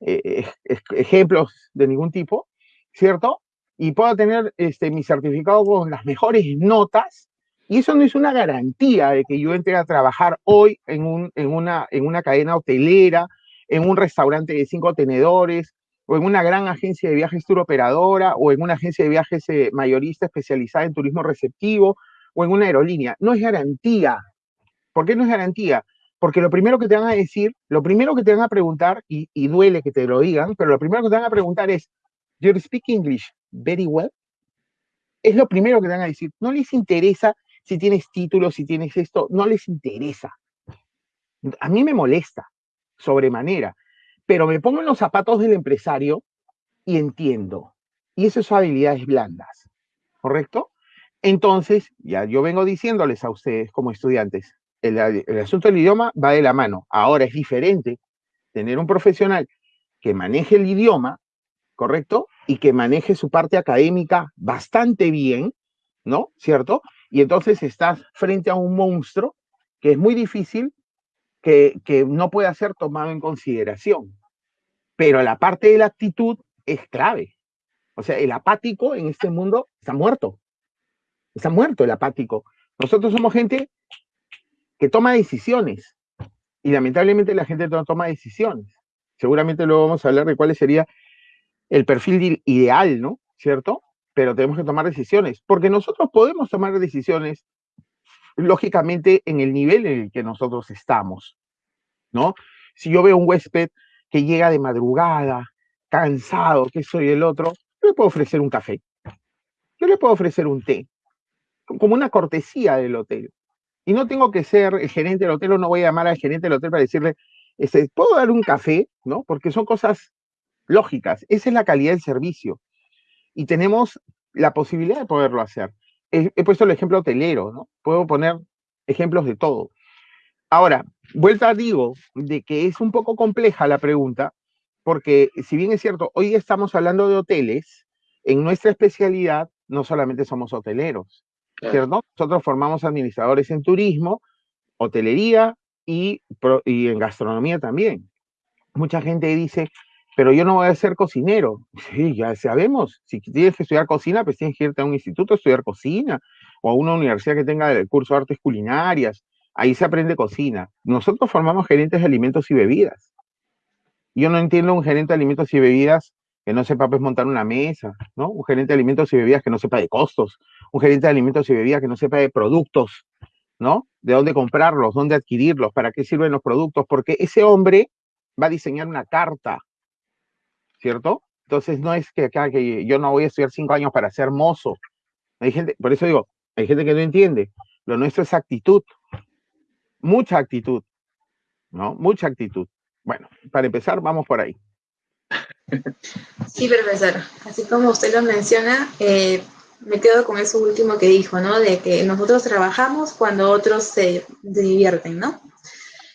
eh, ejemplos de ningún tipo, ¿cierto? Y puedo tener este, mi certificado con las mejores notas, y eso no es una garantía de que yo entre a trabajar hoy en, un, en, una, en una cadena hotelera, en un restaurante de cinco tenedores, o en una gran agencia de viajes tour operadora, o en una agencia de viajes eh, mayorista especializada en turismo receptivo, o en una aerolínea. No es garantía. ¿Por qué no es garantía? Porque lo primero que te van a decir, lo primero que te van a preguntar, y, duele que te lo digan, pero lo primero que te van a preguntar es, ¿Do you speak English very well? Es lo primero que te van a decir. No les interesa si tienes títulos, si tienes esto, no les interesa. A mí me molesta sobremanera, pero me pongo en los zapatos del empresario y entiendo. Y esas son habilidades blandas, ¿correcto? Entonces, ya yo vengo diciéndoles a ustedes como estudiantes, el, el asunto del idioma va de la mano. Ahora es diferente tener un profesional que maneje el idioma, ¿correcto? Y que maneje su parte académica bastante bien, ¿no? ¿Cierto? Y entonces estás frente a un monstruo que es muy difícil que, que no pueda ser tomado en consideración. Pero la parte de la actitud es clave. O sea, el apático en este mundo está muerto. Está muerto el apático. Nosotros somos gente que toma decisiones y lamentablemente la gente no toma decisiones. Seguramente luego vamos a hablar de cuál sería el perfil ideal, ¿no? ¿Cierto? Pero tenemos que tomar decisiones, porque nosotros podemos tomar decisiones, lógicamente, en el nivel en el que nosotros estamos, ¿no? Si yo veo un huésped que llega de madrugada, cansado, que soy el otro, yo le puedo ofrecer un café, yo le puedo ofrecer un té, como una cortesía del hotel. Y no tengo que ser el gerente del hotel o no voy a llamar al gerente del hotel para decirle, este, ¿puedo dar un café? ¿No? Porque son cosas lógicas. Esa es la calidad del servicio. Y tenemos la posibilidad de poderlo hacer. He, he puesto el ejemplo hotelero, ¿no? Puedo poner ejemplos de todo. Ahora, vuelta digo de que es un poco compleja la pregunta, porque si bien es cierto, hoy estamos hablando de hoteles, en nuestra especialidad no solamente somos hoteleros, ¿cierto? Nosotros formamos administradores en turismo, hotelería y, y en gastronomía también. Mucha gente dice, pero yo no voy a ser cocinero. Sí, ya sabemos, si tienes que estudiar cocina, pues tienes que irte a un instituto a estudiar cocina o a una universidad que tenga el curso de artes culinarias. Ahí se aprende cocina. Nosotros formamos gerentes de alimentos y bebidas. Yo no entiendo un gerente de alimentos y bebidas que no sepa pues montar una mesa, ¿no? Un gerente de alimentos y bebidas que no sepa de costos, un gerente de alimentos y bebidas que no sepa de productos, ¿no? De dónde comprarlos, dónde adquirirlos, para qué sirven los productos, porque ese hombre va a diseñar una carta, ¿cierto? Entonces no es que acá que yo no voy a estudiar cinco años para ser mozo. Hay gente, por eso digo, hay gente que no entiende. Lo nuestro es actitud, mucha actitud, ¿no? Mucha actitud. Bueno, para empezar, vamos por ahí. Sí, profesor. Así como usted lo menciona, eh, me quedo con eso último que dijo, ¿no? De que nosotros trabajamos cuando otros se, divierten, ¿no?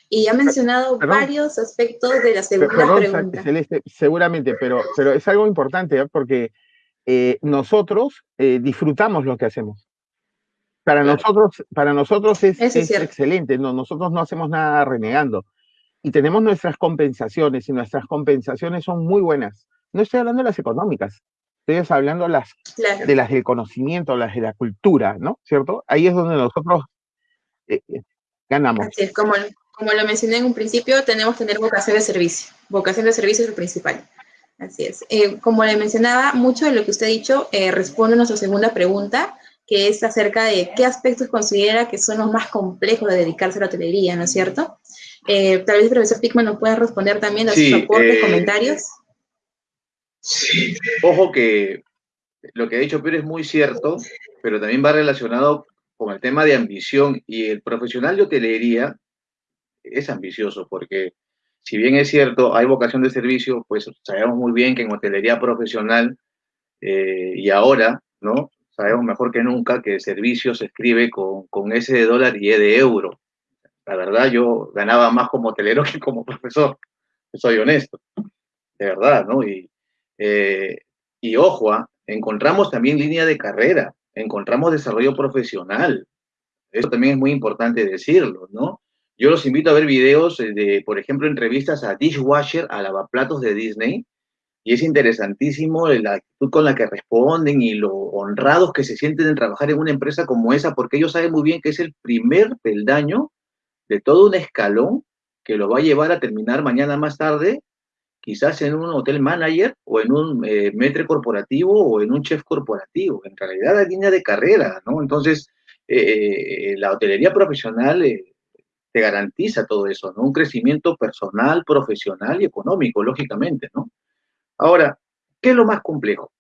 Y ha mencionado varios aspectos de la segunda pregunta. Celeste, seguramente, pero, pero es algo importante ¿eh? porque eh, nosotros disfrutamos lo que hacemos. Para nosotros, para nosotros es, es excelente, no, nosotros no hacemos nada renegando y tenemos nuestras compensaciones y nuestras compensaciones son muy buenas. No estoy hablando de las económicas, estoy hablando las, de las del conocimiento, las de la cultura, ¿no? ¿Cierto? Ahí es donde nosotros eh, eh, ganamos. Así es, como, como lo mencioné en un principio, tenemos que tener vocación de servicio. Vocación de servicio es lo principal. Así es. Eh, como le mencionaba, mucho de lo que usted ha dicho responde a nuestra segunda pregunta, que es acerca de qué aspectos considera que son los más complejos de dedicarse a la hotelería, ¿no es cierto? Eh, tal vez el profesor Pickman nos pueda responder también a sus aportes, eh, comentarios. Sí, ojo que lo que ha dicho Pedro es muy cierto, pero también va relacionado con el tema de ambición y el profesional de hotelería es ambicioso porque si bien es cierto, hay vocación de servicio, pues sabemos muy bien que en hotelería profesional eh, y ahora, ¿no? Sabemos mejor que nunca que servicio se escribe con, con S de dólar y E de euro. La verdad, yo ganaba más como hotelero que como profesor, soy honesto, de verdad, ¿no? Y, eh, y ojo, ¿ah? encontramos también línea de carrera, encontramos desarrollo profesional. Eso también es muy importante decirlo, ¿no? Yo los invito a ver videos de, por ejemplo, entrevistas a dishwasher, a lavaplatos de Disney, y es interesantísimo la actitud con la que responden y lo honrados que se sienten en trabajar en una empresa como esa, porque ellos saben muy bien que es el primer peldaño de todo un escalón que lo va a llevar a terminar mañana más tarde, quizás en un hotel manager o en un eh, metre corporativo o en un chef corporativo. En realidad la línea de carrera, ¿no? Entonces, eh, eh, la hotelería profesional te garantiza todo eso, ¿no? Un crecimiento personal, profesional y económico, lógicamente, ¿no? Ahora, ¿qué es lo más complejo?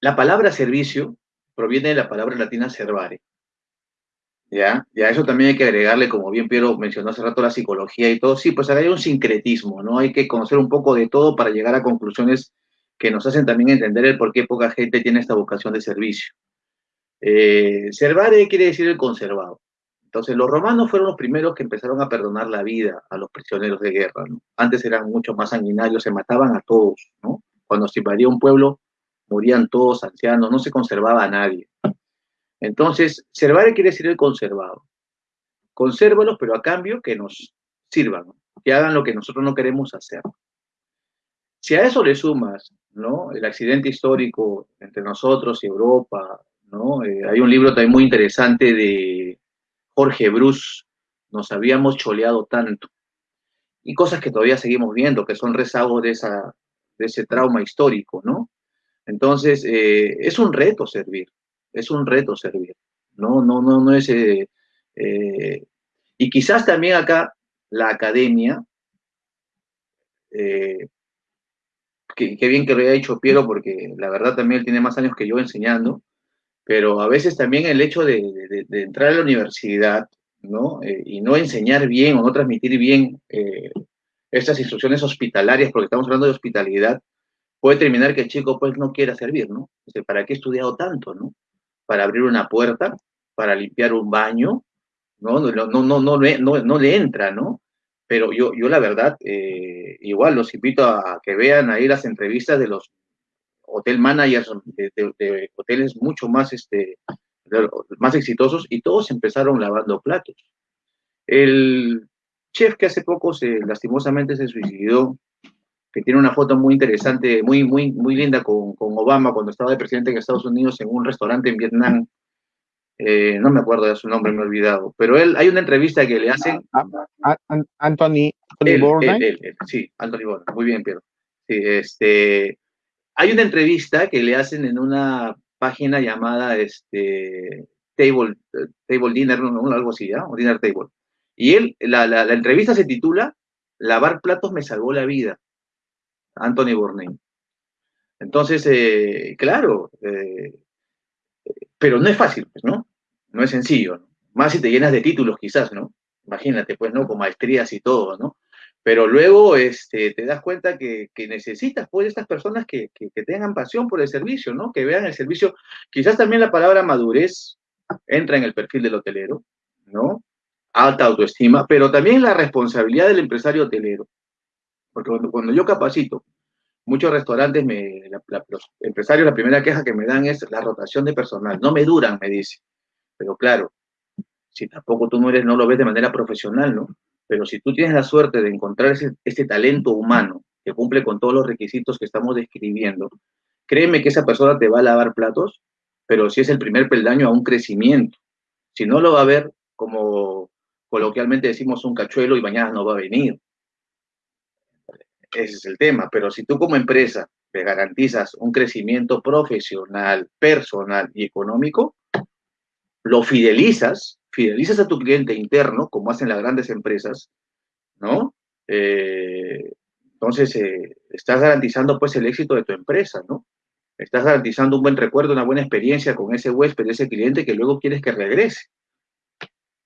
La palabra servicio proviene de la palabra latina servare, ¿ya? Ya eso también hay que agregarle, como bien Piero mencionó hace rato, la psicología y todo. Sí, pues hay un sincretismo, ¿no? Hay que conocer un poco de todo para llegar a conclusiones que nos hacen también entender el por qué poca gente tiene esta vocación de servicio. Eh, servare quiere decir el conservado. Entonces, los romanos fueron los primeros que empezaron a perdonar la vida a los prisioneros de guerra, ¿no? Antes eran mucho más sanguinarios, se mataban a todos, ¿no? Cuando se invadía un pueblo, morían todos ancianos, no se conservaba a nadie. Entonces, servare quiere decir el conservado. Consérvalos, pero a cambio que nos sirvan. que hagan lo que nosotros no queremos hacer. Si a eso le sumas, ¿no? El accidente histórico entre nosotros y Europa, ¿no? Eh, hay un libro también muy interesante de Jorge Bruce, nos habíamos choleado tanto. Y cosas que todavía seguimos viendo, que son rezagos de, esa, de ese trauma histórico, ¿no? Entonces, eh, es un reto servir, es un reto servir. No, no, no, no es... Eh, eh, y quizás también acá la academia, qué bien que lo haya dicho Piero, porque la verdad también él tiene más años que yo enseñando, pero a veces también el hecho de, entrar a la universidad, ¿no? y no enseñar bien o no transmitir bien estas instrucciones hospitalarias, porque estamos hablando de hospitalidad, puede terminar que el chico pues no quiera servir, ¿no? ¿Para qué he estudiado tanto, no? Para abrir una puerta, para limpiar un baño, ¿no? No, no, no, no, no, no le entra, ¿no? Pero yo, yo la verdad, eh, igual los invito a que vean ahí las entrevistas de los hotel managers de, hoteles mucho más, este, más exitosos y todos empezaron lavando platos. El chef que hace poco se lastimosamente se suicidó, que tiene una foto muy interesante, muy, muy, muy linda con, con Obama cuando estaba de presidente en Estados Unidos en un restaurante en Vietnam. Eh, no me acuerdo de su nombre, me he olvidado. Pero él, hay una entrevista que le hacen. Ah, ah, ah, Anthony, Anthony sí, Anthony Bourdain. Muy bien, Pedro. Sí, este, hay una entrevista que le hacen en una página llamada este, Table, Table Dinner, algo así, ¿ya? O Dinner Table. Y él, la, entrevista se titula Lavar platos me salvó la vida. Anthony Bourdain. Entonces, eh, claro, eh, pero no es fácil, pues, ¿no? No es sencillo, Más si te llenas de títulos, quizás, ¿no? Imagínate, pues, ¿no? Con maestrías y todo, ¿no? Pero luego este, te das cuenta que, necesitas, pues, estas personas que, que, tengan pasión por el servicio, ¿no? Que vean el servicio. Quizás también la palabra madurez entra en el perfil del hotelero, ¿no? Alta autoestima, pero también la responsabilidad del empresario hotelero. Porque cuando, yo capacito, muchos restaurantes, me, los empresarios, la primera queja que me dan es la rotación de personal. No me duran, me dice. Pero claro, si tampoco tú no eres, no lo ves de manera profesional, ¿no? Pero si tú tienes la suerte de encontrar ese, talento humano que cumple con todos los requisitos que estamos describiendo, créeme que esa persona te va a lavar platos, pero si es el primer peldaño a un crecimiento. Si no lo va a ver como coloquialmente decimos un cachuelo y mañana no va a venir. Ese es el tema. Pero si tú como empresa te garantizas un crecimiento profesional, personal y económico, lo fidelizas, fidelizas a tu cliente interno, como hacen las grandes empresas, ¿no? Eh, entonces, eh, estás garantizando pues el éxito de tu empresa, ¿no? Estás garantizando un buen recuerdo, una buena experiencia con ese huésped, ese cliente que luego quieres que regrese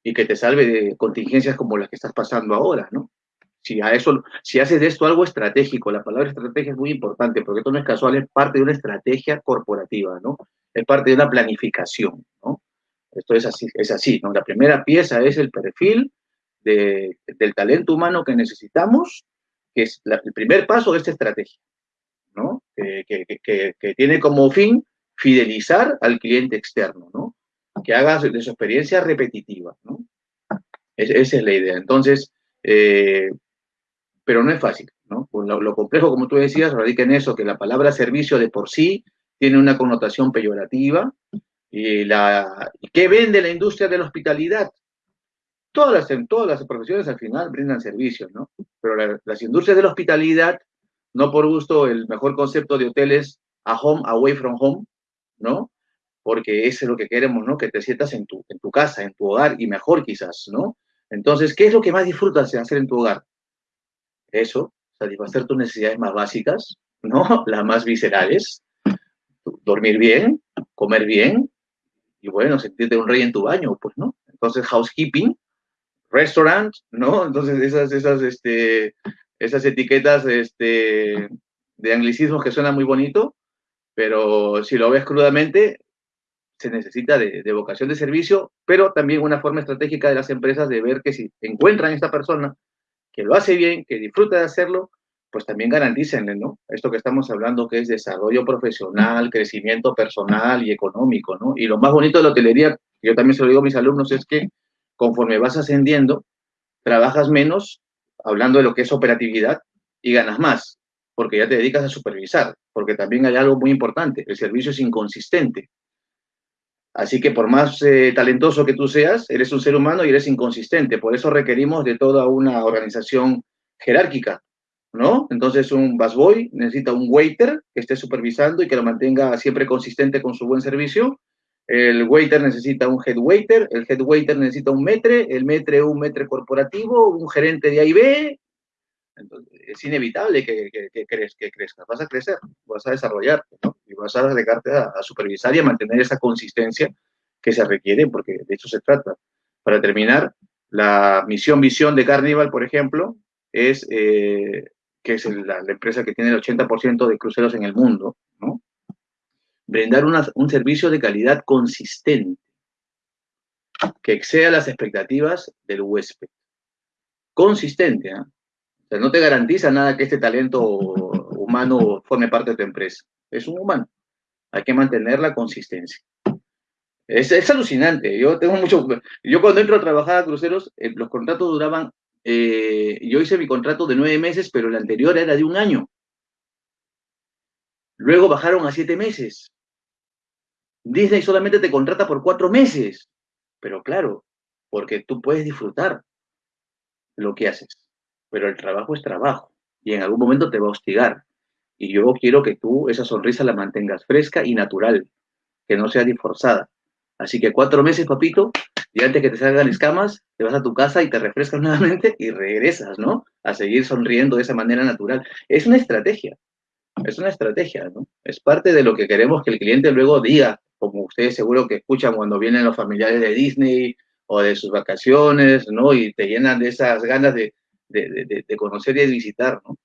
y que te salve de contingencias como las que estás pasando ahora, ¿no? si a eso, si haces de esto algo estratégico, la palabra estrategia es muy importante, porque esto no es casual, es parte de una estrategia corporativa, ¿no? Es parte de una planificación, ¿no? Esto es así, es así, ¿no? La primera pieza es el perfil de, del talento humano que necesitamos, que es el primer paso de esta estrategia, ¿no? Que, que, que, tiene como fin fidelizar al cliente externo, ¿no? Que haga de su experiencia repetitiva, ¿no? esa es la idea. Entonces, eh, pero no es fácil, ¿no? Pues lo, complejo, como tú decías, radica en eso, que la palabra servicio de por sí tiene una connotación peyorativa. Y, la, ¿Qué vende la industria de la hospitalidad? Todas las, todas las profesiones al final brindan servicios, ¿no? Pero las industrias de la hospitalidad, no por gusto el mejor concepto de hoteles a home, away from home, ¿no? Porque eso es lo que queremos, ¿no? Que te sientas en tu, en tu casa, en tu hogar y mejor quizás, ¿no? Entonces, ¿qué es lo que más disfrutas de hacer en tu hogar? eso, satisfacer tus necesidades más básicas, ¿no? Las más viscerales, dormir bien, comer bien y bueno, sentirte un rey en tu baño, pues, ¿no? Entonces, housekeeping, restaurant, ¿no? Entonces, esas, esas, este, esas etiquetas este, de anglicismos que suenan muy bonito, pero si lo ves crudamente, se necesita de, de, vocación de servicio, pero también una forma estratégica de las empresas de ver que si encuentran esta persona que lo hace bien, que disfruta de hacerlo, pues también garantícenle, ¿no? Esto que estamos hablando que es desarrollo profesional, crecimiento personal y económico. Y lo más bonito de la hotelería, yo también se lo digo a mis alumnos, es que conforme vas ascendiendo, trabajas menos, hablando de lo que es operatividad, y ganas más, porque ya te dedicas a supervisar, porque también hay algo muy importante, el servicio es inconsistente. Así que por más eh, talentoso que tú seas, eres un ser humano y eres inconsistente. Por eso requerimos de toda una organización jerárquica, ¿no? Entonces un busboy necesita un waiter que esté supervisando y que lo mantenga siempre consistente con su buen servicio. El waiter necesita un head waiter, el head waiter necesita un metre, el metre un metre corporativo, un gerente de A es inevitable que, que, que, que, crezcas, vas a crecer, vas a desarrollar, ¿no? Y vas a dedicarte a, a, supervisar y a mantener esa consistencia que se requiere, porque de eso se trata. Para terminar, la misión visión de Carnival, por ejemplo, es eh, que es la, empresa que tiene el 80% de cruceros en el mundo, ¿no? Brindar una, un servicio de calidad consistente que exceda las expectativas del huésped. Consistente, ¿eh? O sea, no te garantiza nada que este talento humano forme parte de tu empresa. Es un humano. Hay que mantener la consistencia. Es, es alucinante. Yo tengo mucho. Yo cuando entro a trabajar a cruceros, eh, los contratos duraban. Eh, yo hice mi contrato de nueve meses, pero el anterior era de un año. Luego bajaron a siete meses. Disney solamente te contrata por cuatro meses. Pero claro, porque tú puedes disfrutar lo que haces pero el trabajo es trabajo y en algún momento te va a hostigar. Y yo quiero que tú esa sonrisa la mantengas fresca y natural, que no sea disforzada. Así que cuatro meses, papito, y antes que te salgan escamas, te vas a tu casa y te refrescas nuevamente y regresas, ¿no? A seguir sonriendo de esa manera natural. Es una estrategia, es una estrategia, ¿no? Es parte de lo que queremos que el cliente luego diga, como ustedes seguro que escuchan cuando vienen los familiares de Disney o de sus vacaciones, ¿no? Y te llenan de esas ganas de, de, de, de, conocer y de visitar, ¿no?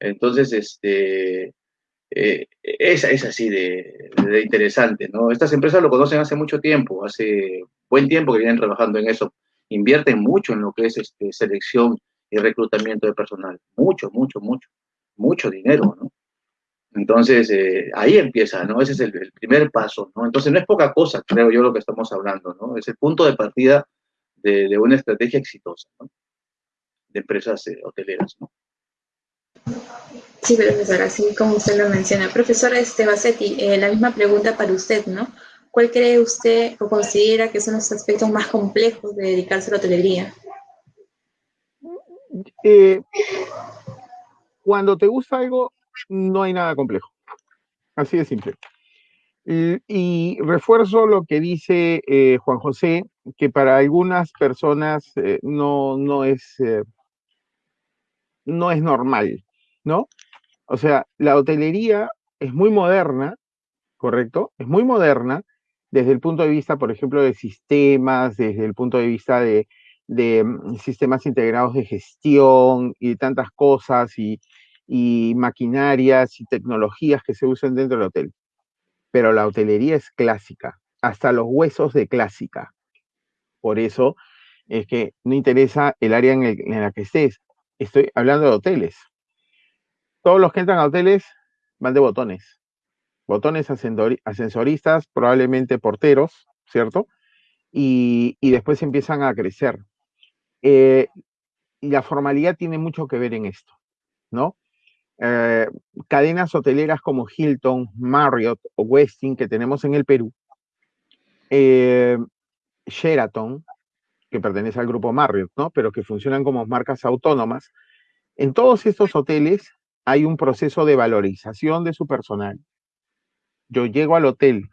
Entonces, este, eh, es, así de, interesante, ¿no? Estas empresas lo conocen hace mucho tiempo, hace buen tiempo que vienen trabajando en eso. Invierten mucho en lo que es este, selección y reclutamiento de personal. Mucho, mucho, mucho. Mucho dinero, ¿no? Entonces, eh, ahí empieza, ¿no? Ese es el, primer paso, ¿no? Entonces, no es poca cosa, creo yo, lo que estamos hablando, ¿no? Es el punto de partida de, una estrategia exitosa, de empresas eh, hoteleras, ¿no? Sí, profesor, así como usted lo menciona. Profesora este, Bassetti, eh, la misma pregunta para usted, ¿no? ¿Cuál cree usted o considera que son los aspectos más complejos de dedicarse a la hotelería? Eh, cuando te gusta algo, no hay nada complejo. Así de simple. Y, y refuerzo lo que dice eh, Juan José, que para algunas personas eh, no, no es eh, no es normal, ¿no? O sea, la hotelería es muy moderna, ¿correcto? Es muy moderna desde el punto de vista, por ejemplo, de sistemas, desde el punto de vista de, de mm, sistemas integrados de gestión y tantas cosas y, y maquinarias y tecnologías que se usan dentro del hotel. Pero la hotelería es clásica, hasta los huesos de clásica. Por eso es que no interesa el área en, la que estés, estoy hablando de hoteles. Todos los que entran a hoteles van de botones. Botones ascensoristas, probablemente porteros, ¿cierto? Y, y después empiezan a crecer. Eh, la formalidad tiene mucho que ver en esto, ¿no? Eh, cadenas hoteleras como Hilton, Marriott o Westin que tenemos en el Perú, eh, Sheraton, que pertenece al grupo Marriott, ¿no? Pero que funcionan como marcas autónomas. En todos estos hoteles hay un proceso de valorización de su personal. Yo llego al hotel,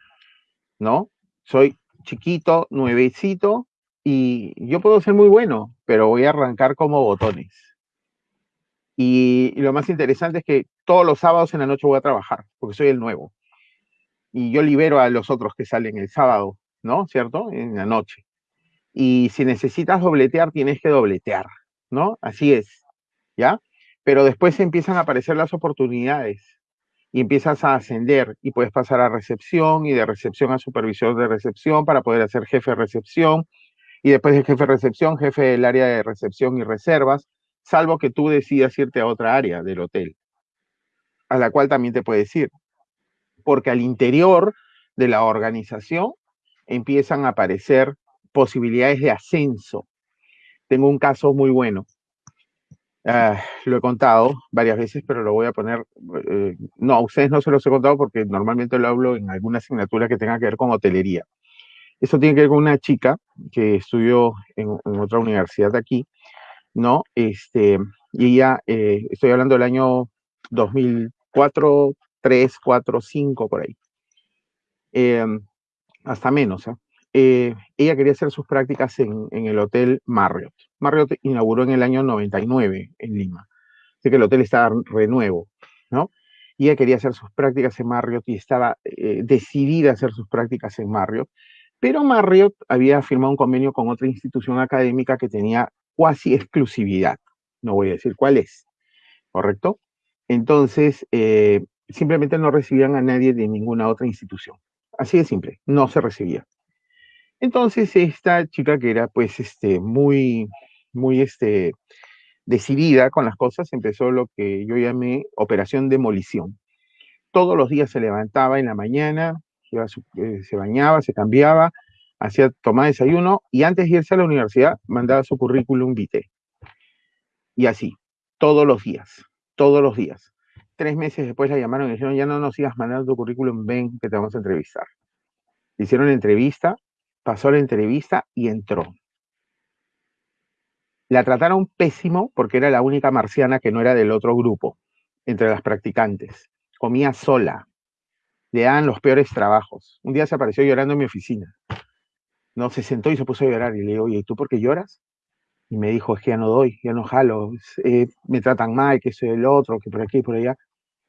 ¿no? Soy chiquito, nuevecito, y yo puedo ser muy bueno, pero voy a arrancar como botones. Y, lo más interesante es que todos los sábados en la noche voy a trabajar, porque soy el nuevo. Y yo libero a los otros que salen el sábado, ¿no? ¿Cierto? En la noche y si necesitas dobletear, tienes que dobletear, ¿no? Así es, ¿ya? Pero después empiezan a aparecer las oportunidades y empiezas a ascender y puedes pasar a recepción y de recepción a supervisor de recepción para poder hacer jefe de recepción y después de jefe de recepción, jefe del área de recepción y reservas, salvo que tú decidas irte a otra área del hotel, a la cual también te puedes ir, porque al interior de la organización empiezan a aparecer posibilidades de ascenso. Tengo un caso muy bueno. Ah, lo he contado varias veces, pero lo voy a poner, eh, no, a ustedes no se los he contado porque normalmente lo hablo en alguna asignatura que tenga que ver con hotelería. Eso tiene que ver con una chica que estudió en, otra universidad de aquí, ¿no? Este, y ella, eh, estoy hablando del año 2004, 3, 4, 5, por ahí. Em, hasta menos, ¿eh? ¿Eh? ella quería hacer sus prácticas en, el Hotel Marriott. Marriott inauguró en el año 99 en Lima. Así que el hotel estaba renuevo, ¿no? Ella quería hacer sus prácticas en Marriott y estaba eh, decidida a hacer sus prácticas en Marriott. Pero Marriott había firmado un convenio con otra institución académica que tenía cuasi exclusividad. No voy a decir cuál es, ¿correcto? Entonces, eh, simplemente no recibían a nadie de ninguna otra institución. Así de simple, no se recibía. Entonces, esta chica que era pues este, muy, muy este, decidida con las cosas, empezó lo que yo llamé operación demolición. Todos los días se levantaba en la mañana, eh, se bañaba, se cambiaba, hacía tomar desayuno y antes de irse a la universidad mandaba su currículum vitae. Y así, todos los días, todos los días. Tres meses después la llamaron y dijeron, ya no nos sigas mandando tu currículum, ven que te vamos a entrevistar. hicieron entrevista, pasó la entrevista y entró. La trataron pésimo porque era la única marciana que no era del otro grupo, entre las practicantes. Comía sola, le dan los peores trabajos. Un día se apareció llorando en mi oficina. No, se sentó y se puso a llorar. Y le digo, oye, ¿y tú por qué lloras? Y me dijo, es que ya no doy, ya no jalo, eh, me tratan mal, que soy el otro, que por aquí por allá.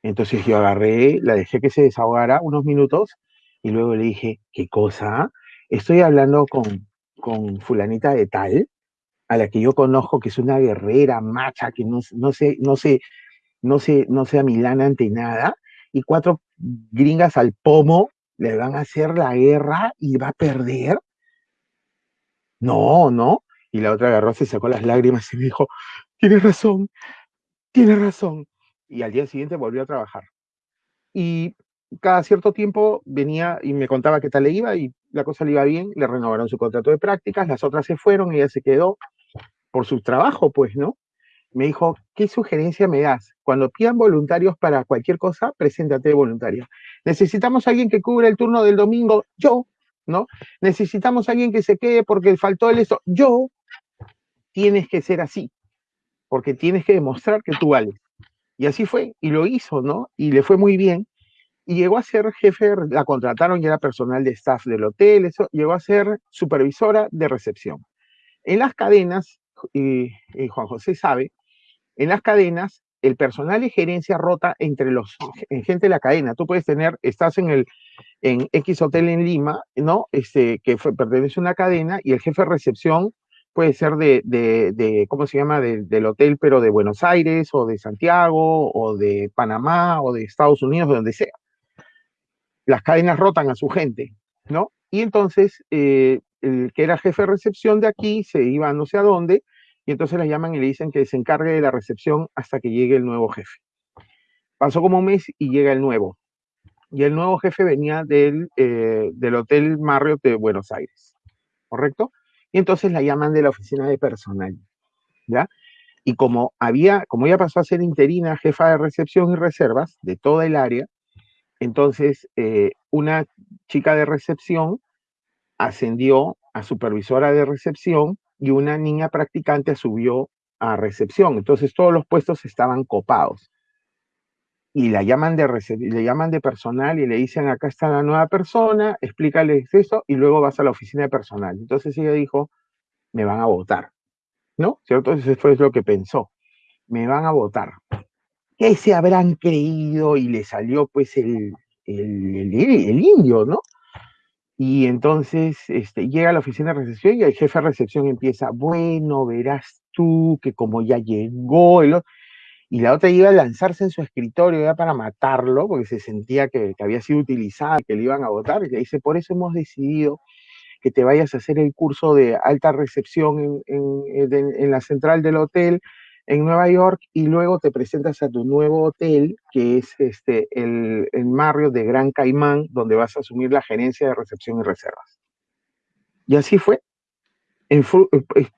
Entonces yo agarré, la dejé que se desahogara unos minutos y luego le dije, ¿qué cosa? Estoy hablando con, con fulanita de tal, a la que yo conozco, que es una guerrera, macha, que no, no sé, no sé, no sé, no sé a Milán ante nada, y cuatro gringas al pomo le van a hacer la guerra y va a perder. No, no. Y la otra agarró, se sacó las lágrimas y dijo, tienes razón, tienes razón. Y al día siguiente volvió a trabajar. Y cada cierto tiempo venía y me contaba qué tal le iba y la cosa le iba bien, le renovaron su contrato de prácticas, las otras se fueron, y ella se quedó por su trabajo, pues, ¿no? me dijo, ¿qué sugerencia me das? Cuando pidan voluntarios para cualquier cosa, preséntate voluntario. Necesitamos a alguien que cubra el turno del domingo, yo, ¿no? Necesitamos alguien que se quede porque faltó el esto, yo. Tienes que ser así, porque tienes que demostrar que tú vales. Y así fue, y lo hizo, ¿no? Y le fue muy bien. Y llegó a ser jefe, la contrataron y era personal de staff del hotel, eso, llegó a ser supervisora de recepción. En las cadenas, y, Juan José sabe, en las cadenas, el personal de gerencia rota entre los gente de la cadena. Tú puedes tener, estás en el en X hotel en Lima, ¿no? Este, que pertenece a una cadena y el jefe de recepción puede ser de, de, ¿cómo se llama? del hotel, pero de Buenos Aires o de Santiago o de Panamá o de Estados Unidos, de donde sea. Las cadenas rotan a su gente, ¿no? Y entonces, eh, el que era jefe de recepción de aquí se iba no sé a dónde y entonces la llaman y le dicen que se encargue de la recepción hasta que llegue el nuevo jefe. Pasó como un mes y llega el nuevo. Y el nuevo jefe venía del, eh, del Hotel Marriott de Buenos Aires, ¿correcto? Y entonces la llaman de la oficina de personal, ¿ya? Y como había, como ella pasó a ser interina, jefa de recepción y reservas de toda el área, entonces eh, una chica de recepción ascendió a supervisora de recepción y una niña practicante subió a recepción. Entonces todos los puestos estaban copados. Y la llaman de, le llaman de personal y le dicen, acá está la nueva persona, explícales eso y luego vas a la oficina de personal. Entonces ella dijo, me van a votar. ¿No? ¿Cierto? Eso fue lo que pensó. Me van a votar. ¿Qué se habrán creído? Y le salió pues el, el, el indio, ¿no? Y entonces este, llega a la oficina de recepción y el jefe de recepción empieza, bueno, verás tú que como ya llegó, y la otra iba a lanzarse en su escritorio ya para matarlo, porque se sentía que, había sido utilizada, que le iban a votar, y le dice, por eso hemos decidido que te vayas a hacer el curso de alta recepción en, en la central del hotel, en Nueva York y luego te presentas a tu nuevo hotel, que es este, el, el Marriott de Gran Caimán, donde vas a asumir la gerencia de recepción y reservas. Y así fue.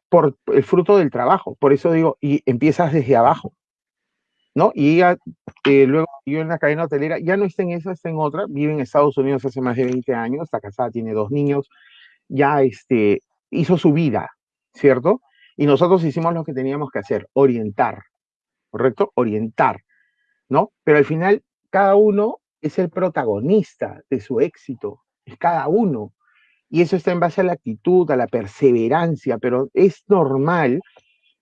por el fruto del trabajo. Por eso digo, y empiezas desde abajo. ¿no? Y ella, eh, luego yo en la cadena hotelera, ya no está en esa, está en otra, vive en Estados Unidos hace más de 20 años, está casada, tiene dos niños, ya este, hizo su vida, ¿cierto? Y nosotros hicimos lo que teníamos que hacer, orientar, ¿correcto? Orientar, ¿no? Pero al final, cada uno es el protagonista de su éxito, es cada uno. Y eso está en base a la actitud, a la perseverancia, pero es normal,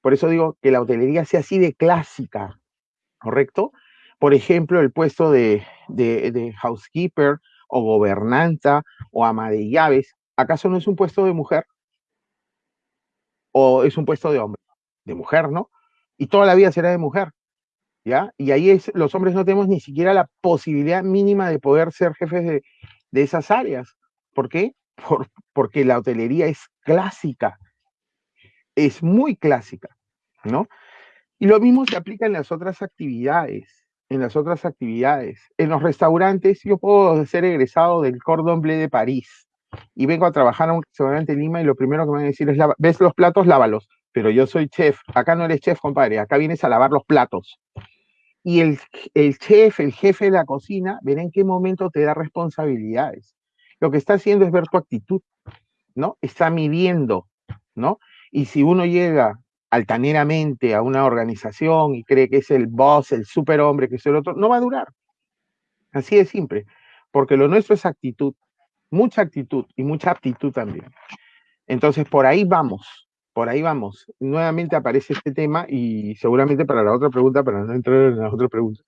por eso digo que la hotelería sea así de clásica, ¿correcto? Por ejemplo, el puesto de, housekeeper o gobernanta o ama de llaves, ¿acaso no es un puesto de mujer? ¿O es un puesto de hombre? De mujer, ¿no? Y toda la vida será de mujer, ¿ya? Y ahí es, los hombres no tenemos ni siquiera la posibilidad mínima de poder ser jefes de, esas áreas. ¿Por qué? porque la hotelería es clásica, es muy clásica, ¿no? Y lo mismo se aplica en las otras actividades, en las otras actividades. En los restaurantes, yo puedo ser egresado del Cordon Bleu de París y vengo a trabajar a un restaurante en Lima y lo primero que me van a decir es, ves los platos, lávalos. Pero yo soy chef, acá no eres chef, compadre, acá vienes a lavar los platos. Y el, el chef, el jefe de la cocina, verá en qué momento te da responsabilidades. Lo que está haciendo es ver tu actitud, ¿no? Está midiendo, ¿no? Y si uno llega altaneramente a una organización y cree que es el boss, el superhombre, que es el otro, no va a durar. Así de simple, porque lo nuestro es actitud, mucha actitud y mucha aptitud también. Entonces, por ahí vamos, por ahí vamos. Nuevamente aparece este tema y seguramente para la otra pregunta, para no entrar en la otra pregunta,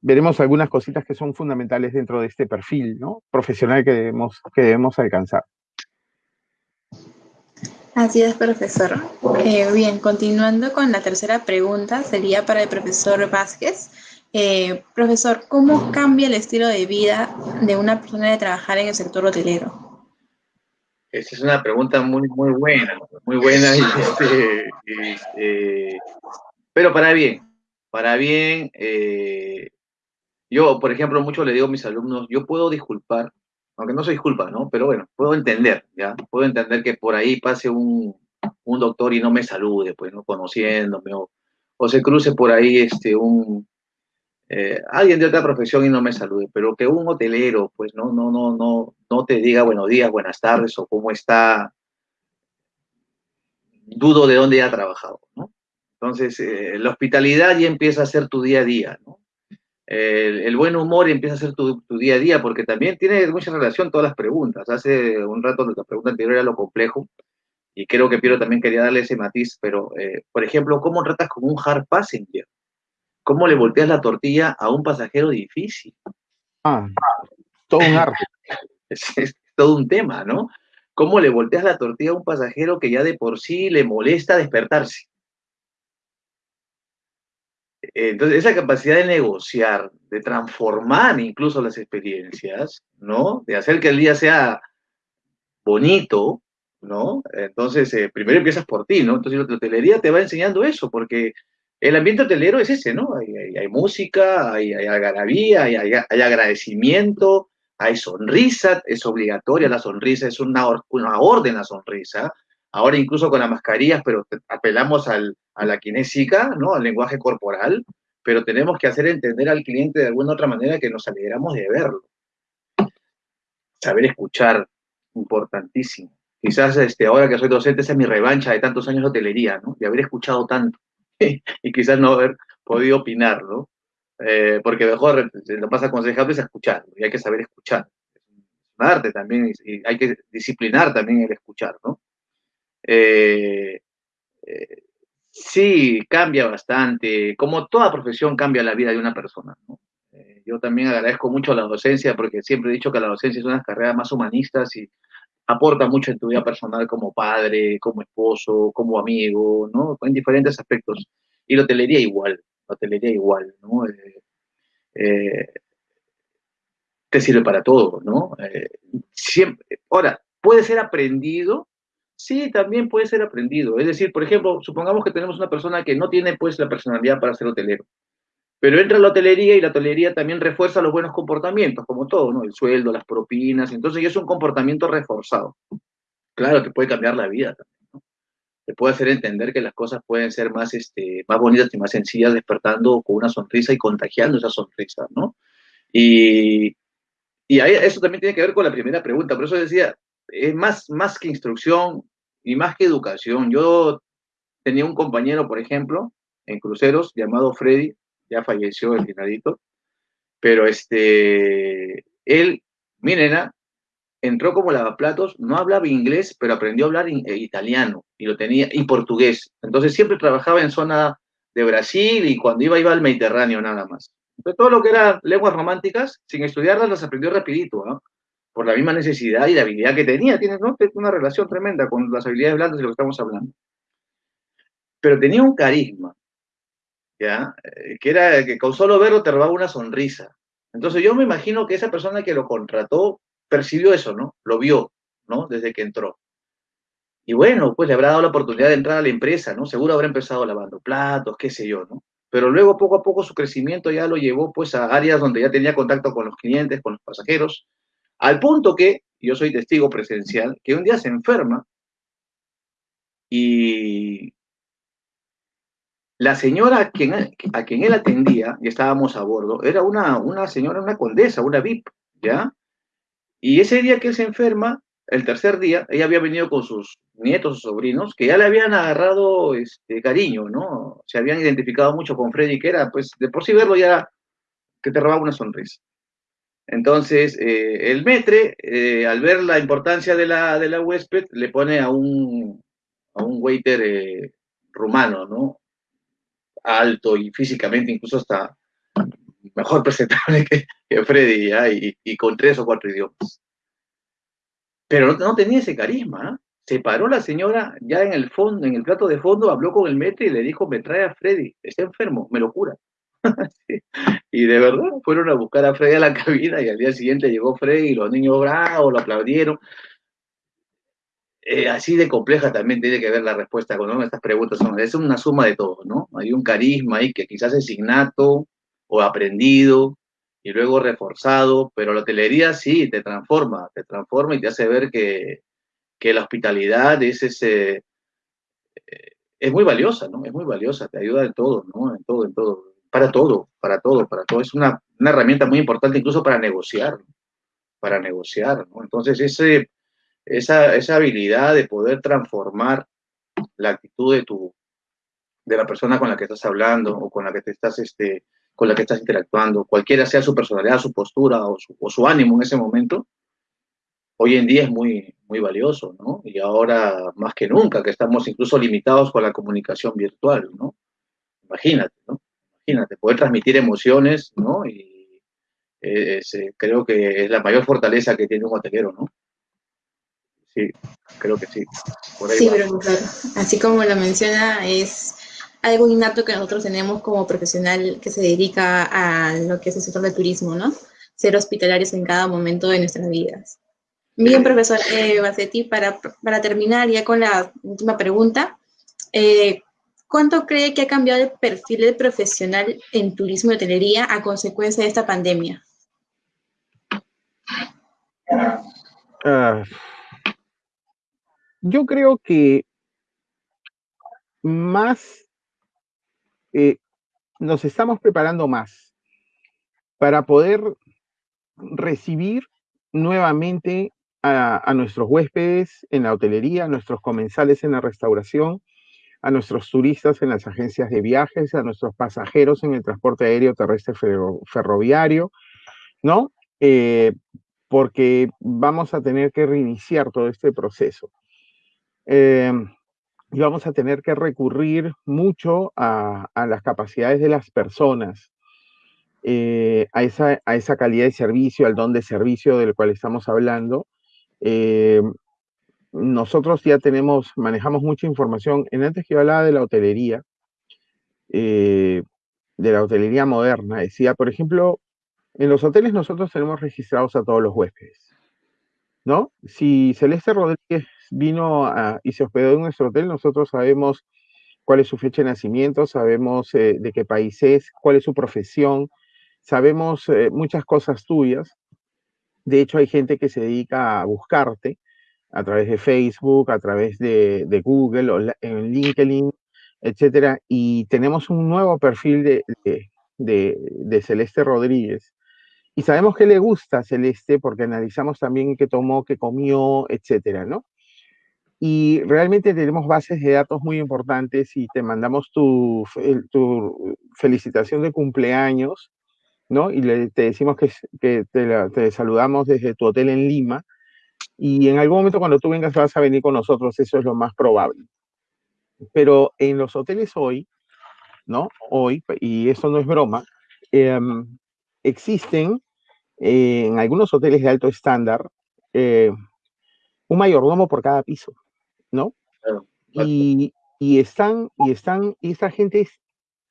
veremos algunas cositas que son fundamentales dentro de este perfil ¿no? profesional que debemos, que debemos alcanzar. Así es, profesor. Eh, bien, continuando con la tercera pregunta, sería para el profesor Vázquez. Eh, profesor, ¿cómo cambia el estilo de vida de una persona de trabajar en el sector hotelero? Esa es una pregunta muy, muy buena, muy buena, este, eh, pero para bien, para bien. yo, por ejemplo, mucho le digo a mis alumnos, yo puedo disculpar aunque no se disculpa, ¿no? Pero bueno, puedo entender, ¿ya? Puedo entender que por ahí pase un, doctor y no me salude, pues, ¿no? Conociéndome, o, se cruce por ahí este, un, eh, alguien de otra profesión y no me salude, pero que un hotelero, pues, no, no, no, no, no te diga buenos días, buenas tardes, o cómo está, dudo de dónde ha trabajado, ¿no? Entonces, eh, la hospitalidad ya empieza a ser tu día a día, ¿no? el, buen humor empieza a ser tu, día a día, porque también tiene mucha relación todas las preguntas. Hace un rato la pregunta anterior era lo complejo, y creo que Piero también quería darle ese matiz, pero, eh, por ejemplo, ¿cómo tratas con un hard passenger? ¿Cómo le volteas la tortilla a un pasajero difícil? Ah, todo un arte. es, todo un tema, ¿no? ¿Cómo le volteas la tortilla a un pasajero que ya de por sí le molesta despertarse? Entonces, esa capacidad de negociar, de transformar incluso las experiencias, ¿no? De hacer que el día sea bonito, ¿no? Entonces, eh, primero empiezas por ti, ¿no? Entonces, la hotelería te va enseñando eso, porque el ambiente hotelero es ese, ¿no? Hay, música, hay, hay algarabía, hay, agradecimiento, hay sonrisa, es obligatoria la sonrisa, es una, orden la sonrisa, ahora incluso con las mascarillas, pero apelamos a la kinésica, ¿no? al lenguaje corporal, pero tenemos que hacer entender al cliente de alguna otra manera que nos alegramos de verlo. Saber escuchar, importantísimo. Quizás este, ahora que soy docente, esa es mi revancha de tantos años de hotelería, ¿no? de haber escuchado tanto y quizás no haber podido opinar, ¿no? Eh, porque mejor lo más aconsejable es escuchar, y hay que saber escuchar. Es un arte también, y hay que disciplinar también el escuchar, ¿no? Eh, eh, sí, cambia bastante. Como toda profesión cambia la vida de una persona. Eh, yo también agradezco mucho a la docencia porque siempre he dicho que la docencia es una carrera más humanista y aporta mucho en tu vida personal como padre, como esposo, como amigo, ¿no? En diferentes aspectos. Y la hotelería igual, la hotelería igual, ¿no? te sirve para todo, ¿no? siempre, ahora, puede ser aprendido Sí, también puede ser aprendido. Es decir, por ejemplo, supongamos que tenemos una persona que no tiene pues la personalidad para ser hotelero, pero entra la hotelería y la hotelería también refuerza los buenos comportamientos, como todo, ¿no? El sueldo, las propinas, entonces ya es un comportamiento reforzado. Claro que puede cambiar la vida también, te puede hacer entender que las cosas pueden ser más, este, más bonitas y más sencillas despertando con una sonrisa y contagiando esa sonrisa, ¿no? Y, y eso también tiene que ver con la primera pregunta, por eso decía, es más, más que instrucción y más que educación. Yo tenía un compañero, por ejemplo, en cruceros llamado Freddy, ya falleció el finadito, pero este, él, mi nena, entró como lavaplatos, no hablaba inglés, pero aprendió a hablar eh, italiano y lo tenía, y portugués. Entonces siempre trabajaba en zona de Brasil y cuando iba, iba al Mediterráneo nada más. Entonces, todo lo que eran lenguas románticas, sin estudiarlas, las aprendió rapidito, ¿no? Por la misma necesidad y la habilidad que tenía. Tiene ¿no? una relación tremenda con las habilidades blandas de lo que estamos hablando. Pero tenía un carisma, Eh, que era que con solo verlo te robaba una sonrisa. Entonces yo me imagino que esa persona que lo contrató percibió eso, ¿no? Lo vio, ¿no? Desde que entró. Y bueno, pues le habrá dado la oportunidad de entrar a la empresa, ¿no? Seguro habrá empezado lavando platos, qué sé yo, ¿no? Pero luego poco a poco su crecimiento ya lo llevó pues a áreas donde ya tenía contacto con los clientes, con los pasajeros, al punto que, yo soy testigo presencial, que un día se enferma y la señora a quien, a quien él atendía, y estábamos a bordo, era una, una señora, una condesa, una VIP, ¿ya? Y ese día que él se enferma, el tercer día, ella había venido con sus nietos o sobrinos, que ya le habían agarrado este, cariño, ¿no? Se habían identificado mucho con Freddy, que era, pues, de por sí verlo ya que te robaba una sonrisa. Entonces, eh, el metre, eh, al ver la importancia de la, de la huésped, le pone a un, a un waiter eh, rumano, ¿no? Alto y físicamente incluso hasta mejor presentable que, Freddy, y, y, con tres o cuatro idiomas. Pero no, tenía ese carisma. Se paró la señora ya en el fondo, en el plato de fondo, habló con el metro y le dijo, me trae a Freddy, está enfermo, me lo cura. Y de verdad fueron a buscar a Freddy a la cabina y al día siguiente llegó Freddy y los niños bravos lo aplaudieron. Eh, así de compleja también tiene que ver la respuesta con estas preguntas. Son, es una suma de todo, ¿no? Hay un carisma ahí que quizás es innato, o aprendido y luego reforzado, pero la hotelería sí te transforma, te transforma y te hace ver que, la hospitalidad es ese, eh, es muy valiosa, ¿no? Es muy valiosa, te ayuda en todo, ¿no? En todo, en todo, para todo, para todo, para todo. Es una, herramienta muy importante incluso para negociar, para negociar, ¿no? Entonces, ese, esa, esa habilidad de poder transformar la actitud de tu, de la persona con la que estás hablando o con la que te estás, este, con la que estás interactuando, cualquiera sea su personalidad, su postura o su, ánimo en ese momento, hoy en día es muy, muy valioso, ¿no? Y ahora más que nunca, que estamos incluso limitados con la comunicación virtual, ¿no? Imagínate, ¿no? Imagínate, poder transmitir emociones, ¿no? Y eh, creo que es la mayor fortaleza que tiene un hotelero, ¿no? Sí, creo que sí. sí, pero claro, así como lo menciona, es algo innato que nosotros tenemos como profesional que se dedica a lo que es el sector del turismo, ¿no? Ser hospitalarios en cada momento de nuestras vidas. Bien, profesor eh, Bassetti, para, para terminar ya con la última pregunta, eh, ¿cuánto cree que ha cambiado el perfil del profesional en turismo y hotelería a consecuencia de esta pandemia? Ah, yo creo que más eh, nos estamos preparando más para poder recibir nuevamente a, nuestros huéspedes en la hotelería, a nuestros comensales en la restauración, a nuestros turistas en las agencias de viajes, a nuestros pasajeros en el transporte aéreo terrestre ferroviario, ¿no? Eh, porque vamos a tener que reiniciar todo este proceso. Eh, y vamos a tener que recurrir mucho a, las capacidades de las personas, eh, a, esa, a, esa, calidad de servicio, al don de servicio del cual estamos hablando. Eh, nosotros ya tenemos, manejamos mucha información. En antes que yo hablaba de la hotelería, eh, de la hotelería moderna, decía, por ejemplo, en los hoteles nosotros tenemos registrados a todos los huéspedes, ¿no? Si Celeste Rodríguez vino y se hospedó en nuestro hotel, nosotros sabemos cuál es su fecha de nacimiento, sabemos eh, de qué país es, cuál es su profesión, sabemos eh, muchas cosas tuyas. De hecho, hay gente que se dedica a buscarte, a través de Facebook, a través de, Google, en LinkedIn, etcétera, y tenemos un nuevo perfil de, de, Celeste Rodríguez. Y sabemos que le gusta Celeste porque analizamos también qué tomó, qué comió, etcétera, ¿no? Y realmente tenemos bases de datos muy importantes y te mandamos tu, tu felicitación de cumpleaños, ¿no? Y le, te decimos que, que te, saludamos desde tu hotel en Lima y en algún momento cuando tú vengas vas a venir con nosotros, eso es lo más probable. Pero en los hoteles hoy, ¿no? Hoy, y eso no es broma, eh, existen eh, en algunos hoteles de alto estándar eh, un mayordomo por cada piso, ¿no? Claro, Y, y, están, y están, y esta gente es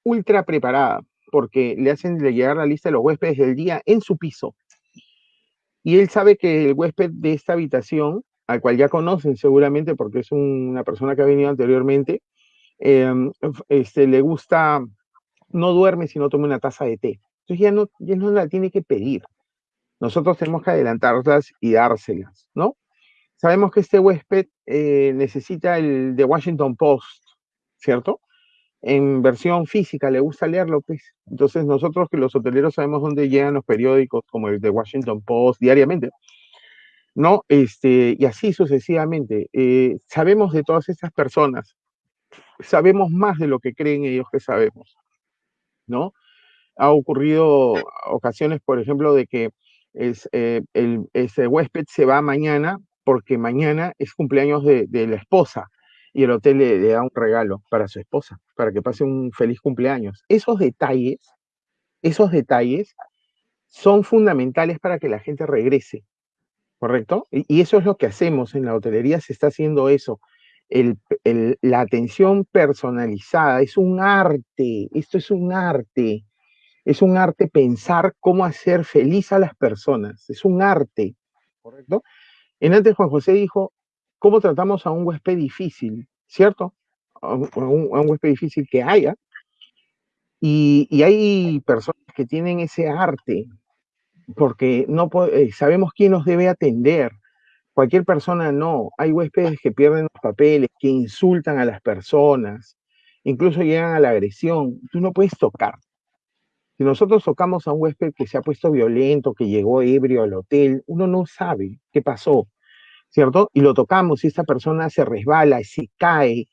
ultra preparada porque le hacen llegar la lista de los huéspedes del día en su piso y él sabe que el huésped de esta habitación, al cual ya conocen seguramente porque es una persona que ha venido anteriormente, em, este, le gusta, no duerme si no toma una taza de té. Entonces ya no, ya no la tiene que pedir. Nosotros tenemos que adelantarlas y dárselas, ¿no? Sabemos que este huésped eh, necesita el de Washington Post, ¿cierto? en versión física, le gusta leerlo, pues. Entonces nosotros que los hoteleros sabemos dónde llegan los periódicos como el de Washington Post diariamente, ¿no? Este, y así sucesivamente. Eh, sabemos de todas estas personas, sabemos más de lo que creen ellos que sabemos, ¿no? Ha ocurrido ocasiones, por ejemplo, de que es, eh, el, ese huésped se va mañana porque mañana es cumpleaños de, la esposa y el hotel le, da un regalo para su esposa, para que pase un feliz cumpleaños. Esos detalles, esos detalles son fundamentales para que la gente regrese, ¿correcto? Y, eso es lo que hacemos en la hotelería, se está haciendo eso. la atención personalizada es un arte, esto es un arte, es un arte pensar cómo hacer feliz a las personas, es un arte, ¿correcto? En antes Juan José dijo, cómo tratamos a un huésped difícil, ¿cierto? A un, huésped difícil que haya. Y, hay personas que tienen ese arte, porque no eh, sabemos quién nos debe atender. Cualquier persona no. Hay huéspedes que pierden los papeles, que insultan a las personas, incluso llegan a la agresión. Tú no puedes tocar. Si nosotros tocamos a un huésped que se ha puesto violento, que llegó ebrio al hotel, uno no sabe qué pasó. ¿cierto? Y lo tocamos y esta persona se resbala, se cae,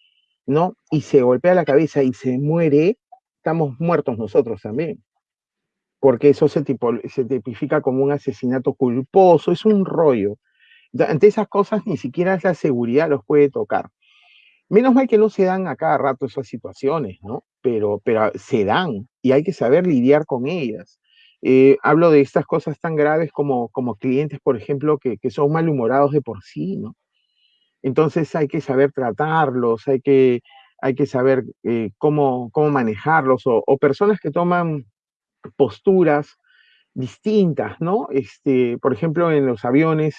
¿no? Y se golpea la cabeza y se muere, estamos muertos nosotros también. Porque eso se, se tipifica como un asesinato culposo, es un rollo. Ante esas cosas ni siquiera la seguridad los puede tocar. Menos mal que no se dan a cada rato esas situaciones, ¿no? Pero, pero se dan y hay que saber lidiar con ellas. Eh, hablo de estas cosas tan graves como, como clientes, por ejemplo, que, que, son malhumorados de por sí, ¿no? Entonces hay que saber tratarlos, hay que, hay que saber eh, cómo, cómo manejarlos, o, personas que toman posturas distintas, ¿no? Este, por ejemplo, en los aviones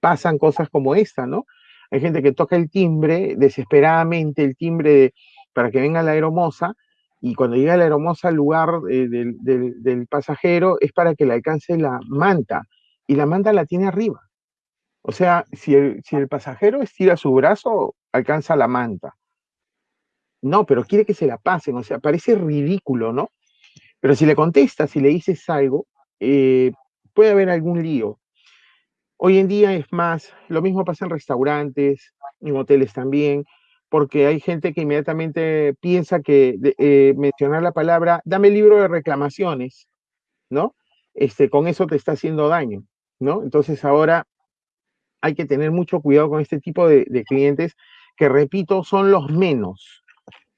pasan cosas como esta, ¿no? Hay gente que toca el timbre desesperadamente, el timbre para que venga la aeromoza, y cuando llega la hermosa al lugar eh, del, del, pasajero es para que le alcance la manta y la manta la tiene arriba. O sea, si el, si el pasajero estira su brazo, alcanza la manta. No, pero quiere que se la pasen, o sea, parece ridículo, ¿no? Pero si le contestas, si le dices algo, eh, puede haber algún lío. Hoy en día es más, lo mismo pasa en restaurantes, en hoteles también porque hay gente que inmediatamente piensa que eh, mencionar la palabra, dame el libro de reclamaciones, ¿no? Este, con eso te está haciendo daño, ¿no? Entonces ahora hay que tener mucho cuidado con este tipo de, clientes que, repito, son los menos,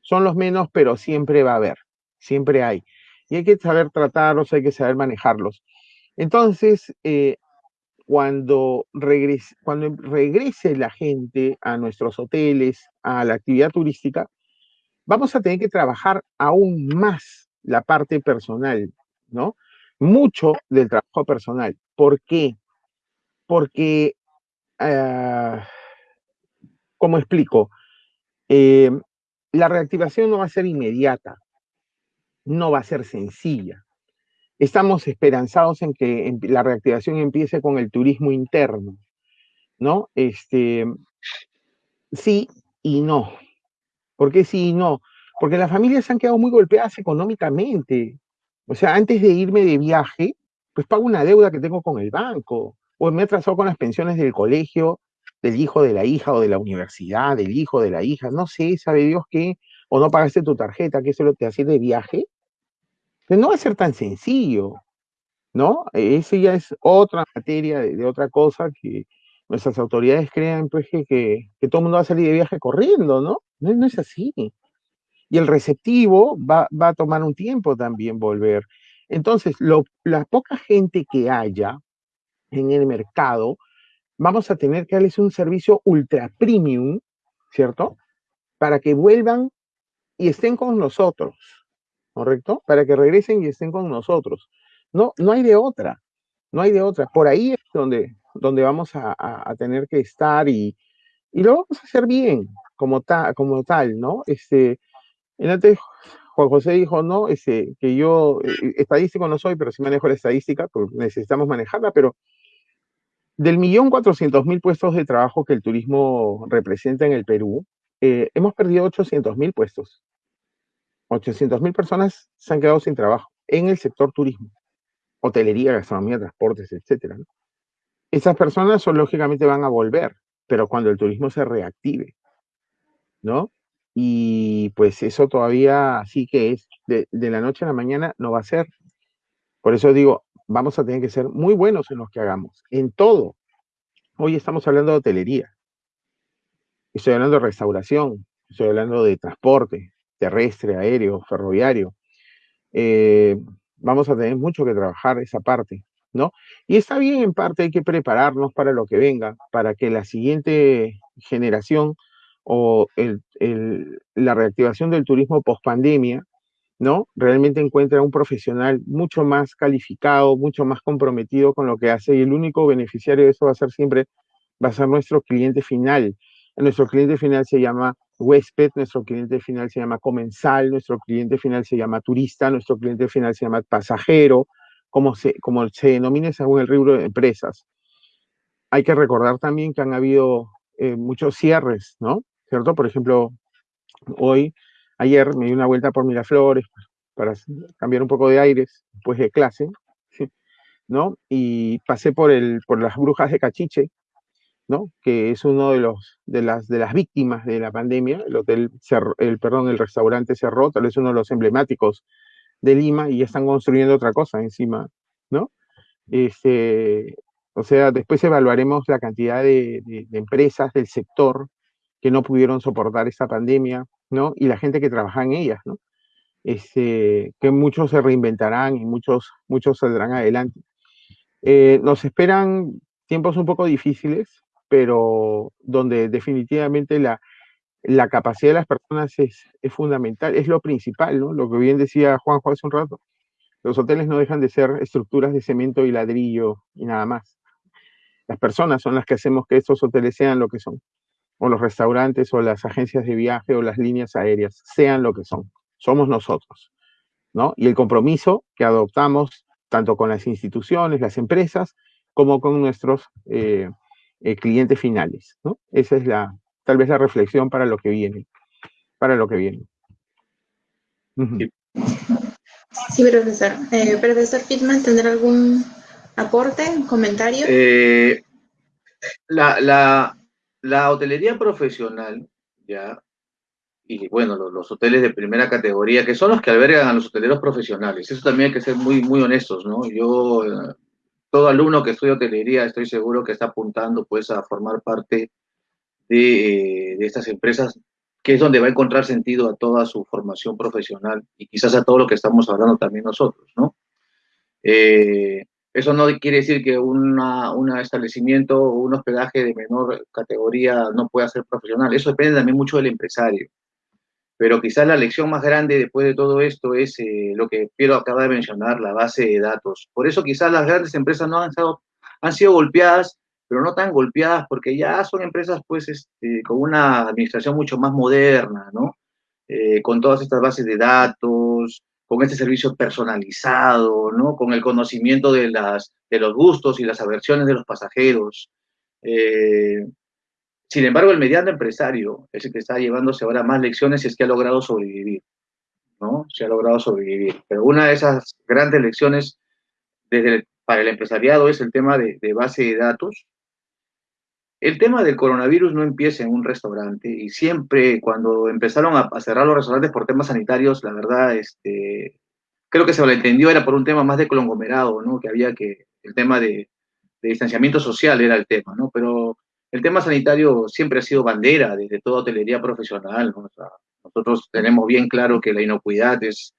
son los menos, pero siempre va a haber, siempre hay. Y hay que saber tratarlos, hay que saber manejarlos. Entonces, eh, cuando regrese, cuando regrese la gente a nuestros hoteles, a la actividad turística, vamos a tener que trabajar aún más la parte personal, ¿no? Mucho del trabajo personal. ¿Por qué? Porque, uh, ¿cómo explico? Eh, la reactivación no va a ser inmediata, no va a ser sencilla. Estamos esperanzados en que la reactivación empiece con el turismo interno. ¿no? Este, sí y no. ¿Por qué sí y no? Porque las familias se han quedado muy golpeadas económicamente. O sea, antes de irme de viaje, pues pago una deuda que tengo con el banco, o me he atrasado con las pensiones del colegio, del hijo de la hija o de la universidad, del hijo de la hija, no sé, sabe Dios qué, o no pagaste tu tarjeta, que eso lo te hace de viaje. Pues no va a ser tan sencillo, ¿no? Eso ya es otra materia de, otra cosa que nuestras autoridades crean, pues, que, que, todo el mundo va a salir de viaje corriendo, ¿no? No, es así. Y el receptivo va, va, a tomar un tiempo también volver. Entonces, la poca gente que haya en el mercado, vamos a tener que darles un servicio ultra premium, ¿cierto? Para que vuelvan y estén con nosotros, ¿correcto? Para que regresen y estén con nosotros. No, no hay de otra, no hay de otra. Por ahí es donde, donde vamos a, tener que estar y, y, lo vamos a hacer bien, como, como tal, ¿no? Este, antes Juan José dijo, no, este, que yo eh, estadístico no soy, pero sí manejo la estadística, porque necesitamos manejarla, pero del millón cuatrocientos mil puestos de trabajo que el turismo representa en el Perú, eh, hemos perdido 800 mil puestos. 800 mil personas se han quedado sin trabajo en el sector turismo, hotelería, gastronomía, transportes, etc. Esas personas son, lógicamente van a volver, pero cuando el turismo se reactive, ¿no? Y pues eso todavía sí que es, de, de la noche a la mañana no va a ser. Por eso digo, vamos a tener que ser muy buenos en lo que hagamos, en todo. Hoy estamos hablando de hotelería, estoy hablando de restauración, estoy hablando de transporte terrestre, aéreo, ferroviario. Eh, vamos a tener mucho que trabajar esa parte, ¿no? Y está bien, en parte hay que prepararnos para lo que venga, para que la siguiente generación o la reactivación del turismo post pandemia ¿no? Realmente encuentra un profesional mucho más calificado, mucho más comprometido con lo que hace y el único beneficiario de eso va a ser siempre, va a ser nuestro cliente final. Nuestro cliente final se llama huésped, nuestro cliente final se llama comensal, nuestro cliente final se llama turista, nuestro cliente final se llama pasajero, como se, como se denomine según el rubro de empresas. Hay que recordar también que han habido eh, muchos cierres, ¿no? ¿Cierto? Por ejemplo, hoy Ayer me di una vuelta por Miraflores para cambiar un poco de aires después de clase, ¿no? Y pasé por, el, por las brujas de Cachiche, ¿no? Que es uno de, los, de, las, de las víctimas de la pandemia. El hotel, el, perdón, el restaurante cerró, tal vez uno de los emblemáticos de Lima y ya están construyendo otra cosa encima, ¿no? Este, o sea, después evaluaremos la cantidad de, empresas del sector que no pudieron soportar esta pandemia, ¿no? Y la gente que trabaja en ellas, ¿no? Este, que muchos se reinventarán y muchos, muchos saldrán adelante. Eh, nos esperan tiempos un poco difíciles, pero donde definitivamente la, la capacidad de las personas es, es, fundamental, es lo principal, ¿no? Lo que bien decía Juanjo hace un rato. Los hoteles no dejan de ser estructuras de cemento y ladrillo y nada más. Las personas son las que hacemos que estos hoteles sean lo que son o los restaurantes o las agencias de viaje o las líneas aéreas, sean lo que son, somos nosotros, ¿no? Y el compromiso que adoptamos tanto con las instituciones, las empresas, como con nuestros eh, eh, clientes finales, ¿no? Esa es la, tal vez la reflexión para lo que viene, para lo que viene. Sí, profesor. Eh, profesor Pitman, ¿tendrá algún aporte, comentario? la, la, la hotelería profesional, ya, y bueno, los, hoteles de primera categoría, que son los que albergan a los hoteleros profesionales, eso también hay que ser muy, muy honestos, ¿no? Yo, eh, todo alumno que estudia hotelería, estoy seguro que está apuntando, pues, a formar parte de, de estas empresas, que es donde va a encontrar sentido a toda su formación profesional y quizás a todo lo que estamos hablando también nosotros, ¿no? Eh, eso no quiere decir que un establecimiento o un hospedaje de menor categoría no pueda ser profesional. Eso depende también mucho del empresario. Pero quizás la lección más grande después de todo esto es eh, lo que Piero acaba de mencionar, la base de datos. Por eso quizás las grandes empresas no han, han sido golpeadas, pero no tan golpeadas porque ya son empresas pues este, con una administración mucho más moderna, ¿no? Eh, con todas estas bases de datos, con este servicio personalizado, ¿no? Con el conocimiento de, las, de los gustos y las aversiones de los pasajeros. Eh, sin embargo, el mediano empresario es el que está llevándose ahora más lecciones y es que ha logrado sobrevivir, ¿no? Se ha logrado sobrevivir. Pero una de esas grandes lecciones para el empresariado es el tema de, base de datos. El tema del coronavirus no empieza en un restaurante y siempre cuando empezaron a, cerrar los restaurantes por temas sanitarios, la verdad, este, creo que se entendió era por un tema más de conglomerado, ¿no? Que había que, el tema de, de distanciamiento social era el tema, ¿no? Pero el tema sanitario siempre ha sido bandera desde toda hotelería profesional. nosotros tenemos bien claro que la inocuidad es,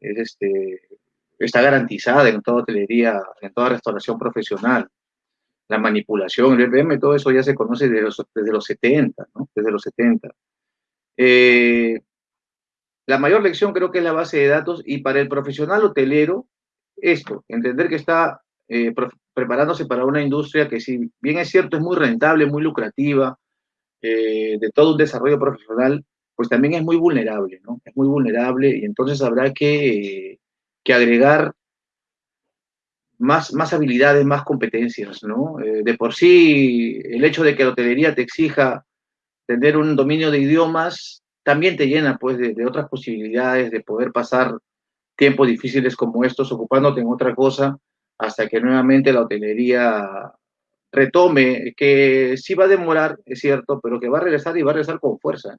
este, está garantizada en toda hotelería, en toda restauración profesional. La manipulación, el EPM, todo eso ya se conoce desde los, desde los 70, ¿no? Desde los 70. Eh, la mayor lección creo que es la base de datos y para el profesional hotelero, esto, entender que está eh, preparándose para una industria que si bien es cierto es muy rentable, muy lucrativa, eh, de todo un desarrollo profesional, pues también es muy vulnerable, ¿no? Es muy vulnerable y entonces habrá que, que agregar más, más habilidades, más competencias, ¿no? Eh, de por sí, el hecho de que la hotelería te exija tener un dominio de idiomas, también te llena, pues, de, de otras posibilidades de poder pasar tiempos difíciles como estos ocupándote en otra cosa hasta que nuevamente la hotelería retome, que sí va a demorar, es cierto, pero que va a regresar y va a regresar con fuerza.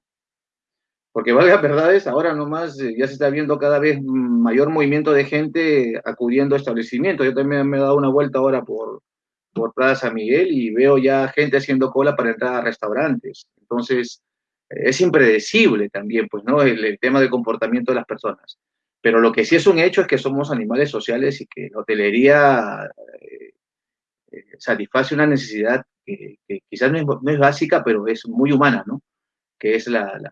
Porque valga verdades, ahora nomás eh, ya se está viendo cada vez mayor movimiento de gente acudiendo a establecimientos. Yo también me he dado una vuelta ahora por, por Plaza San Miguel y veo ya gente haciendo cola para entrar a restaurantes. Entonces, es impredecible también, pues, ¿no? El, el tema del comportamiento de las personas. Pero lo que sí es un hecho es que somos animales sociales y que la hotelería eh, eh, satisface una necesidad que, quizás no es, básica, pero es muy humana, ¿no? Que es la, la,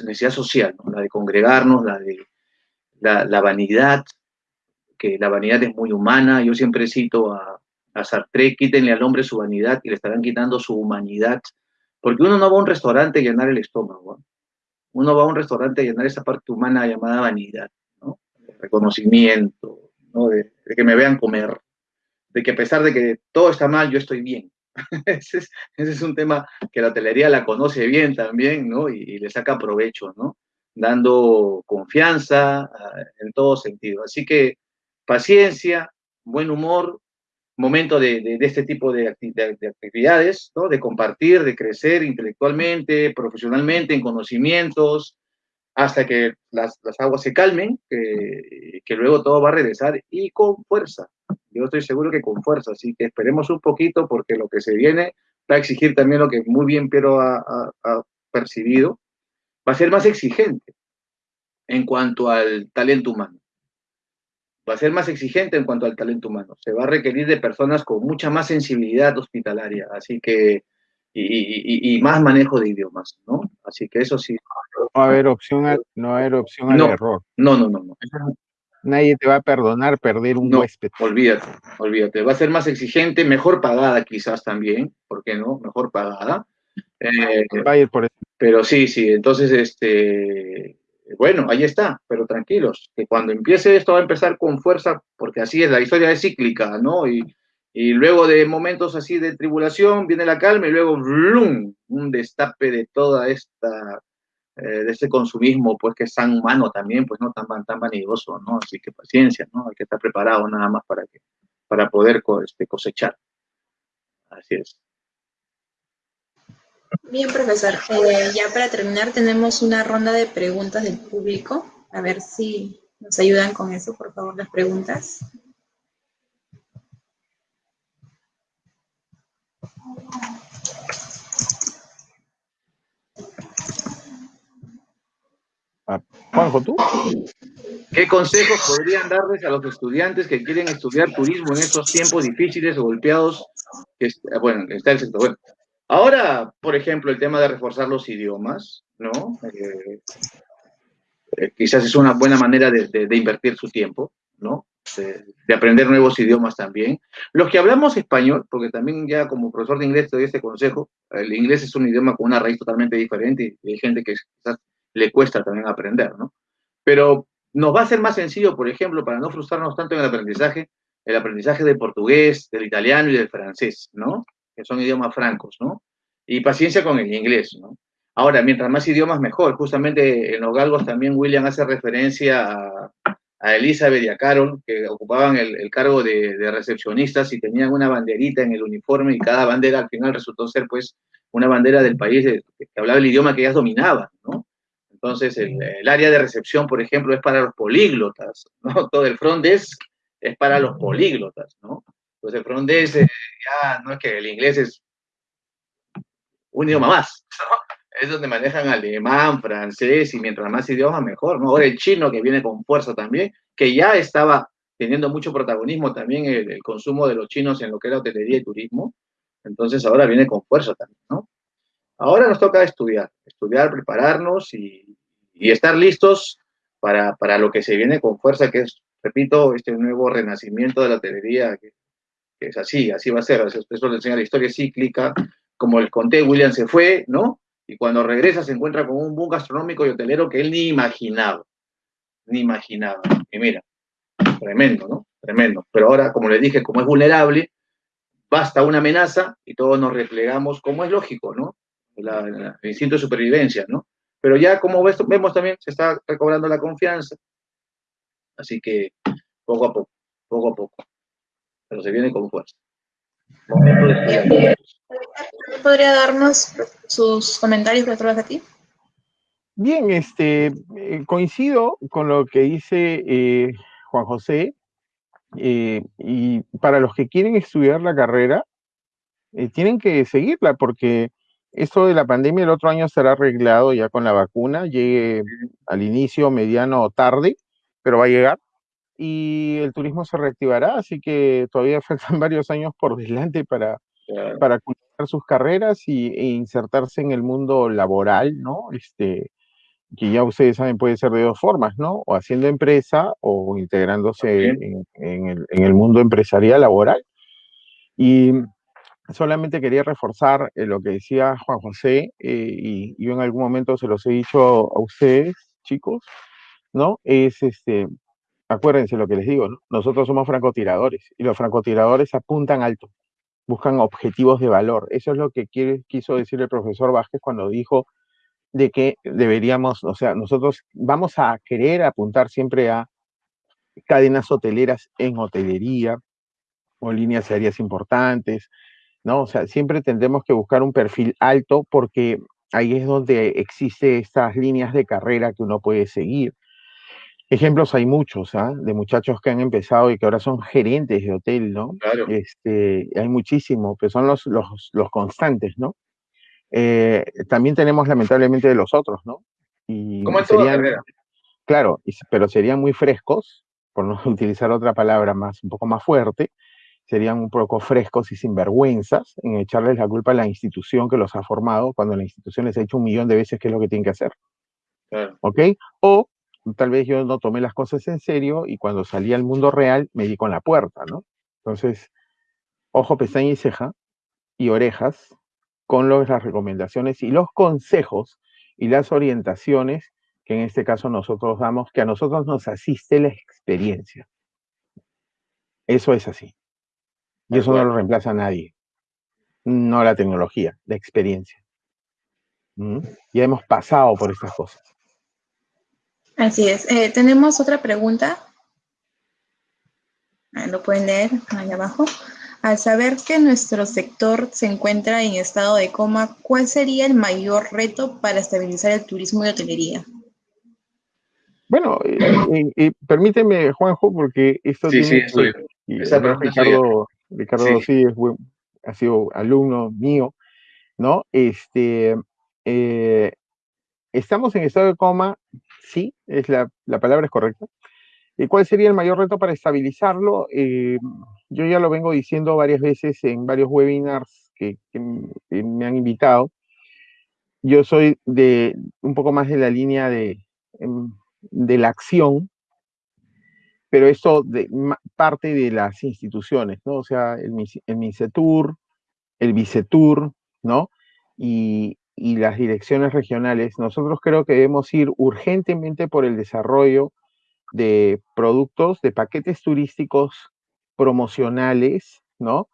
necesidad social, ¿no? La de congregarnos, la de la, vanidad, que la vanidad es muy humana. Yo siempre cito a, a Sartre, quítenle al hombre su vanidad y le estarán quitando su humanidad. Porque uno no va a un restaurante a llenar el estómago. ¿no? Uno va a un restaurante a llenar esa parte humana llamada vanidad, ¿no? reconocimiento, ¿no? De, que me vean comer, de que a pesar de que todo está mal, yo estoy bien. ese, es, un tema que la hotelería la conoce bien también, ¿no? Y, le saca provecho, ¿no? Dando confianza ah, en todo sentido. Así que paciencia, buen humor, momento de, este tipo de, actividades, ¿no? de compartir, de crecer intelectualmente, profesionalmente, en conocimientos, hasta que las, aguas se calmen, que, que, luego todo va a regresar y con fuerza. Yo estoy seguro que con fuerza, así que esperemos un poquito porque lo que se viene va a exigir también lo que muy bien Piero ha percibido, va a ser más exigente en cuanto al talento humano va a ser más exigente en cuanto al talento humano. Se va a requerir de personas con mucha más sensibilidad hospitalaria, así que, y, más manejo de idiomas, ¿no? Así que eso sí. No va a haber opción, a, no haber opción al error. No, no, no, no. Nadie te va a perdonar perder un no, huésped. Olvídate, olvídate. Va a ser más exigente, mejor pagada quizás también, ¿por qué no? Mejor pagada. Eh, por eso. Pero sí, sí, entonces, este, bueno, ahí está, pero tranquilos, que cuando empiece esto va a empezar con fuerza, porque así es, la historia es cíclica, ¿no? Y, luego de momentos así de tribulación viene la calma y luego ¡blum! un destape de toda esta, eh, de este consumismo, pues que es tan humano también, pues no tan, tan vanidoso, ¿no? Así que paciencia, ¿no? Hay que estar preparado nada más para, que, para poder este, cosechar. Así es. Bien, profesor. Eh, ya para terminar tenemos una ronda de preguntas del público. A ver si nos ayudan con eso, por favor, las preguntas. Ah, Juanjo, ¿tú? ¿Qué consejos podrían darles a los estudiantes que quieren estudiar turismo en estos tiempos difíciles, golpeados? Que, bueno, está el sector. Bueno, Ahora, por ejemplo, el tema de reforzar los idiomas, ¿no? Eh, eh, quizás es una buena manera de, invertir su tiempo, ¿no? De, aprender nuevos idiomas también. Los que hablamos español, porque también ya como profesor de inglés te doy este consejo, el inglés es un idioma con una raíz totalmente diferente y hay gente que quizás le cuesta también aprender, ¿no? Pero nos va a ser más sencillo, por ejemplo, para no frustrarnos tanto en el aprendizaje, el aprendizaje del portugués, del italiano y del francés, ¿no? que son idiomas francos, ¿no? Y paciencia con el inglés, ¿no? Ahora, mientras más idiomas, mejor. Justamente en los galgos también William hace referencia a, a Elizabeth y a Carol, que ocupaban el, cargo de, recepcionistas y tenían una banderita en el uniforme y cada bandera al final resultó ser pues una bandera del país que hablaba el idioma que ellas dominaban, ¿no? Entonces, el, área de recepción, por ejemplo, es para los políglotas, ¿no? Todo el front desk es para los políglotas, ¿no? Entonces, el front desk, eh, ya no es que el inglés es un idioma más, ¿no? es donde manejan alemán, francés y mientras más idiomas mejor, ¿no? Ahora el chino que viene con fuerza también, que ya estaba teniendo mucho protagonismo también el, consumo de los chinos en lo que era hotelería y turismo, entonces ahora viene con fuerza también, ¿no? Ahora nos toca estudiar, estudiar, prepararnos y, estar listos para, para, lo que se viene con fuerza, que es, repito, este nuevo renacimiento de la hotelería, que, es así, así va a ser, eso, eso le enseña la historia cíclica, como el conté, William se fue, ¿no? Y cuando regresa se encuentra con un boom gastronómico y hotelero que él ni imaginaba, ni imaginaba. Y mira, tremendo, ¿no? Tremendo. Pero ahora, como le dije, como es vulnerable, basta una amenaza y todos nos replegamos, como es lógico, ¿no? el instinto de supervivencia, ¿no? Pero ya como vemos también, se está recobrando la confianza. Así que poco a poco, poco a poco. Pero se viene con fuerza. ¿Podría darnos sus comentarios de ti? Bien, este, eh, coincido con lo que dice eh, Juan José. Eh, y para los que quieren estudiar la carrera, tienen que seguirla porque esto de la pandemia el otro año será arreglado ya con la vacuna, llegue al inicio, mediano o tarde, pero va a llegar y el turismo se reactivará, así que todavía faltan varios años por delante para, para cultivar sus carreras y, e insertarse en el mundo laboral, ¿no? Este, que ya ustedes saben puede ser de dos formas, ¿no? O haciendo empresa o integrándose en, el, en, el, mundo empresarial laboral. Y solamente quería reforzar eh, lo que decía Juan José, eh, y yo en algún momento se los he dicho a ustedes, chicos, ¿no? Es este, acuérdense lo que les digo, nosotros somos francotiradores y los francotiradores apuntan alto, buscan objetivos de valor. Eso es lo que quiso decir el profesor Vázquez cuando dijo de que deberíamos, o sea, nosotros vamos a querer apuntar siempre a cadenas hoteleras en hotelería o líneas aéreas importantes, ¿no? O sea, siempre tendremos que buscar un perfil alto porque ahí es donde existe estas líneas de carrera que uno puede seguir. Ejemplos hay muchos, ¿ah? De muchachos que han empezado y que ahora son gerentes de hotel, ¿no? Claro. Este, hay muchísimos, pero son los, los, los constantes, ¿no? Eh, también tenemos lamentablemente de los otros, ¿no? Y Como en serían, Claro, pero serían muy frescos, por no utilizar otra palabra más, un poco más fuerte, serían un poco frescos y sinvergüenzas en echarles la culpa a la institución que los ha formado cuando la institución les ha hecho un millón de veces qué es lo que tienen que hacer. Claro. ¿Ok? O tal vez yo no tomé las cosas en serio y cuando salí al mundo real me di con la puerta, ¿no? Entonces, ojo, pestaña y ceja y orejas con las recomendaciones y los consejos y las orientaciones que en este caso nosotros damos, que a nosotros nos asiste la experiencia. Eso es así. Y eso no lo reemplaza a nadie. No la tecnología, la experiencia. ¿Mm? Ya hemos pasado por estas cosas. Así es. Eh, tenemos otra pregunta. lo pueden leer ahí abajo. Al saber que nuestro sector se encuentra en estado de coma, ¿cuál sería el mayor reto para estabilizar el turismo y hotelería? Bueno, eh, eh, permíteme, Juanjo, porque esto sí, tiene... Sí, Ricardo, Ricardo sí. ha sido alumno mío, ¿no? Este, estamos en estado de coma sí, es la, palabra es correcta. ¿Y cuál sería el mayor reto para estabilizarlo? Eh, yo ya lo vengo diciendo varias veces en varios webinars que, me han invitado. Yo soy de un poco más de la línea de, em, de la acción, pero esto de, parte de las instituciones, ¿no? O sea, el, el MINCETUR, el VICETUR, ¿no? Y, y las direcciones regionales, nosotros creo que debemos ir urgentemente por el desarrollo de productos, de paquetes turísticos promocionales, ¿no?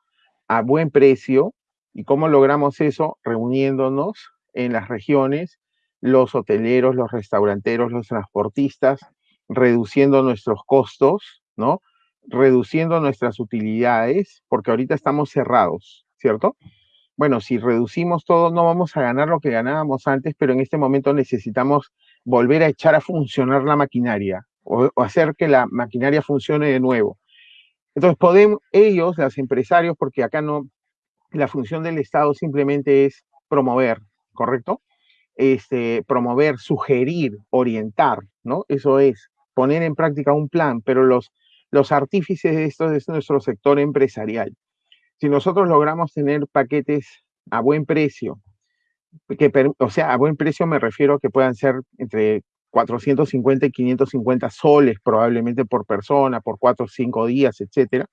A buen precio, ¿Y cómo logramos eso? Reuniéndonos en las regiones, los hoteleros, los restauranteros, los transportistas, reduciendo nuestros costos, ¿no? Reduciendo nuestras utilidades, porque ahorita estamos cerrados, ¿cierto? Bueno, si reducimos todo, no vamos a ganar lo que ganábamos antes, pero en este momento necesitamos volver a echar a funcionar la maquinaria o, hacer que la maquinaria funcione de nuevo. Entonces, podemos, ellos, los empresarios, porque acá no, la función del Estado simplemente es promover, ¿correcto? Este, promover, sugerir, orientar, ¿no? Eso es, poner en práctica un plan, pero los, los artífices de esto es nuestro sector empresarial. Si nosotros logramos tener paquetes a buen precio, que, o sea, a buen precio me refiero a que puedan ser entre 450 y 550 soles probablemente por persona, por cuatro o cinco días, etcétera,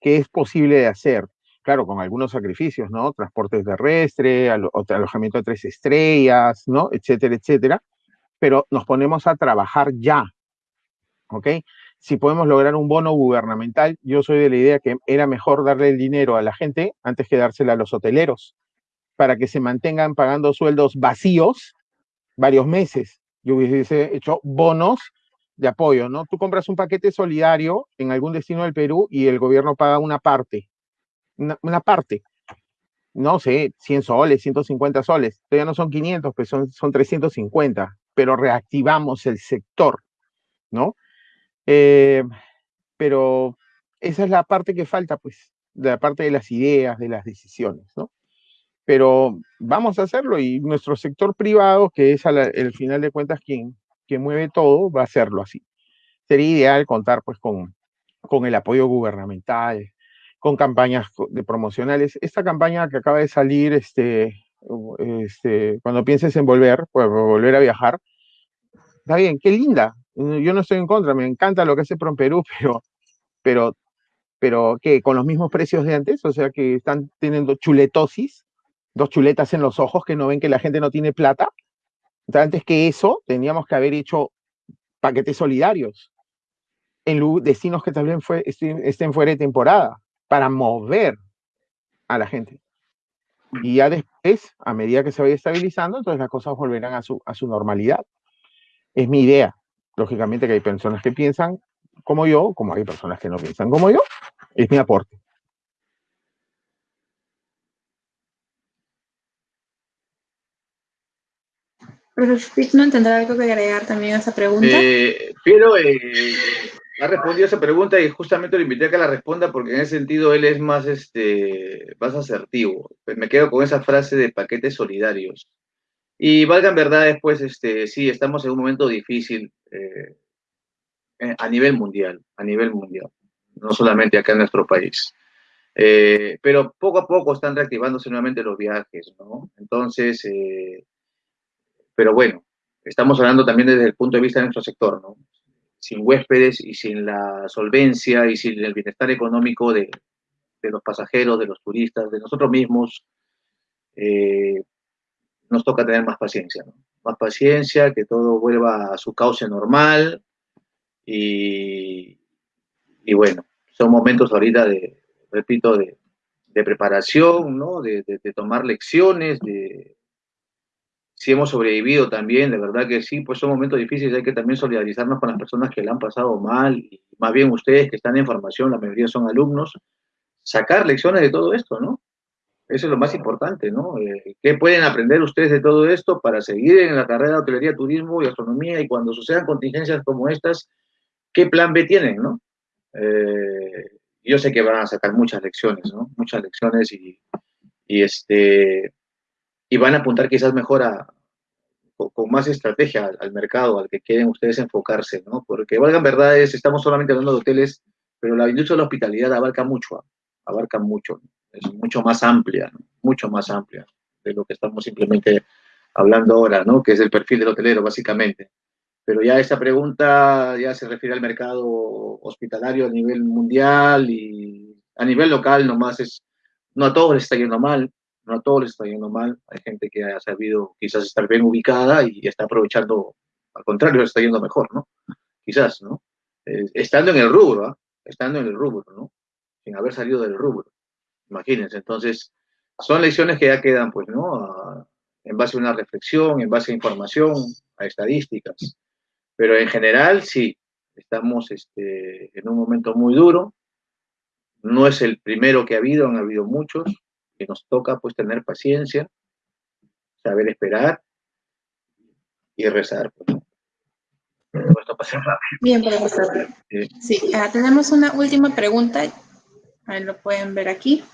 que es posible de hacer. Claro, con algunos sacrificios, ¿no? Transporte terrestre, alojamiento de tres estrellas, ¿no? Etcétera, etcétera. Pero nos ponemos a trabajar ya, ¿ok? Si podemos lograr un bono gubernamental, yo soy de la idea que era mejor darle el dinero a la gente antes que dársela a los hoteleros, para que se mantengan pagando sueldos vacíos varios meses. Yo hubiese hecho bonos de apoyo, ¿no? Tú compras un paquete solidario en algún destino del Perú y el gobierno paga una parte, una, parte, no sé, 100 soles, 150 soles, todavía no son 500, pues son, son 350, pero reactivamos el sector, ¿no? Eh, pero esa es la parte que falta, pues, de la parte de las ideas, de las decisiones, ¿no? Pero vamos a hacerlo y nuestro sector privado, que es al final de cuentas quien, quien mueve todo, va a hacerlo así. Sería ideal contar pues con, con el apoyo gubernamental, con campañas de promocionales. Esta campaña que acaba de salir, este, este, cuando pienses en volver, pues volver a viajar, está bien, qué linda, yo no estoy en contra, me encanta lo que hace Perú, pero, pero, pero que con los mismos precios de antes, o sea que están teniendo chuletosis, dos chuletas en los ojos que no ven que la gente no tiene plata. Entonces, antes que eso, teníamos que haber hecho paquetes solidarios en destinos que también fue, estén fuera de temporada para mover a la gente. Y ya después, a medida que se vaya estabilizando, entonces las cosas volverán a su, a su normalidad. Es mi idea. Lógicamente que hay personas que piensan como yo, como hay personas que no piensan como yo. Es mi aporte. Profesor ¿no tendrá algo que agregar también a esa pregunta? Eh, pero eh, ha respondido a esa pregunta y justamente lo invité a que la responda porque en ese sentido él es más, este, más asertivo. Me quedo con esa frase de paquetes solidarios. Y valgan verdades, pues, este, sí, estamos en un momento difícil eh, eh, a nivel mundial, a nivel mundial, no solamente acá en nuestro país. Eh, pero poco a poco están reactivándose nuevamente los viajes, ¿no? Entonces, pero bueno, estamos hablando también desde el punto de vista de nuestro sector, ¿no? Sin huéspedes y sin la solvencia y sin el bienestar económico de, de los pasajeros, de los turistas, de nosotros mismos, nos toca tener más paciencia, ¿no? Más paciencia, que todo vuelva a su cauce normal y, bueno, son momentos ahorita de, repito, de, preparación, ¿no? De, tomar lecciones, de si hemos sobrevivido también, de verdad que sí, pues son momentos difíciles, hay que también solidarizarnos con las personas que le han pasado mal, y más bien ustedes que están en formación, la mayoría son alumnos, sacar lecciones de todo esto, ¿no? Eso es lo más importante, ¿no? Eh, ¿Qué pueden aprender ustedes de todo esto para seguir en la carrera de hotelería, turismo y astronomía y cuando sucedan contingencias como estas, qué plan B tienen, ¿no? Eh, yo sé que van a sacar muchas lecciones, ¿no? Muchas lecciones y, este, y van a apuntar quizás mejor a, con, más estrategia al, mercado al que quieren ustedes enfocarse, ¿no? Porque valgan verdades, estamos solamente hablando de hoteles, pero la industria de la hospitalidad abarca mucho, abarca mucho. ¿no? Es mucho más amplia, mucho más amplia de lo que estamos simplemente hablando ahora, ¿no? que es el perfil del hotelero, básicamente. Pero ya esta pregunta ya se refiere al mercado hospitalario a nivel mundial y a nivel local nomás es, no a todos les está yendo mal, no a todos les está yendo mal, hay gente que ha sabido quizás estar bien ubicada y está aprovechando, al contrario, está yendo mejor, ¿no? Quizás, ¿no? Eh, estando en el rubro, ¿ah? estando en el rubro, ¿no? Sin haber salido del rubro. Imagínense, entonces, son lecciones que ya quedan, pues, ¿no? en base a una reflexión, en base a información, a estadísticas. Pero en general, sí, estamos este, en un momento muy duro. No es el primero que ha habido, han habido muchos, que nos toca pues tener paciencia, saber esperar y rezar. Pues, Bien, profesor. Sí, ah, tenemos una última pregunta. Ahí lo pueden ver aquí.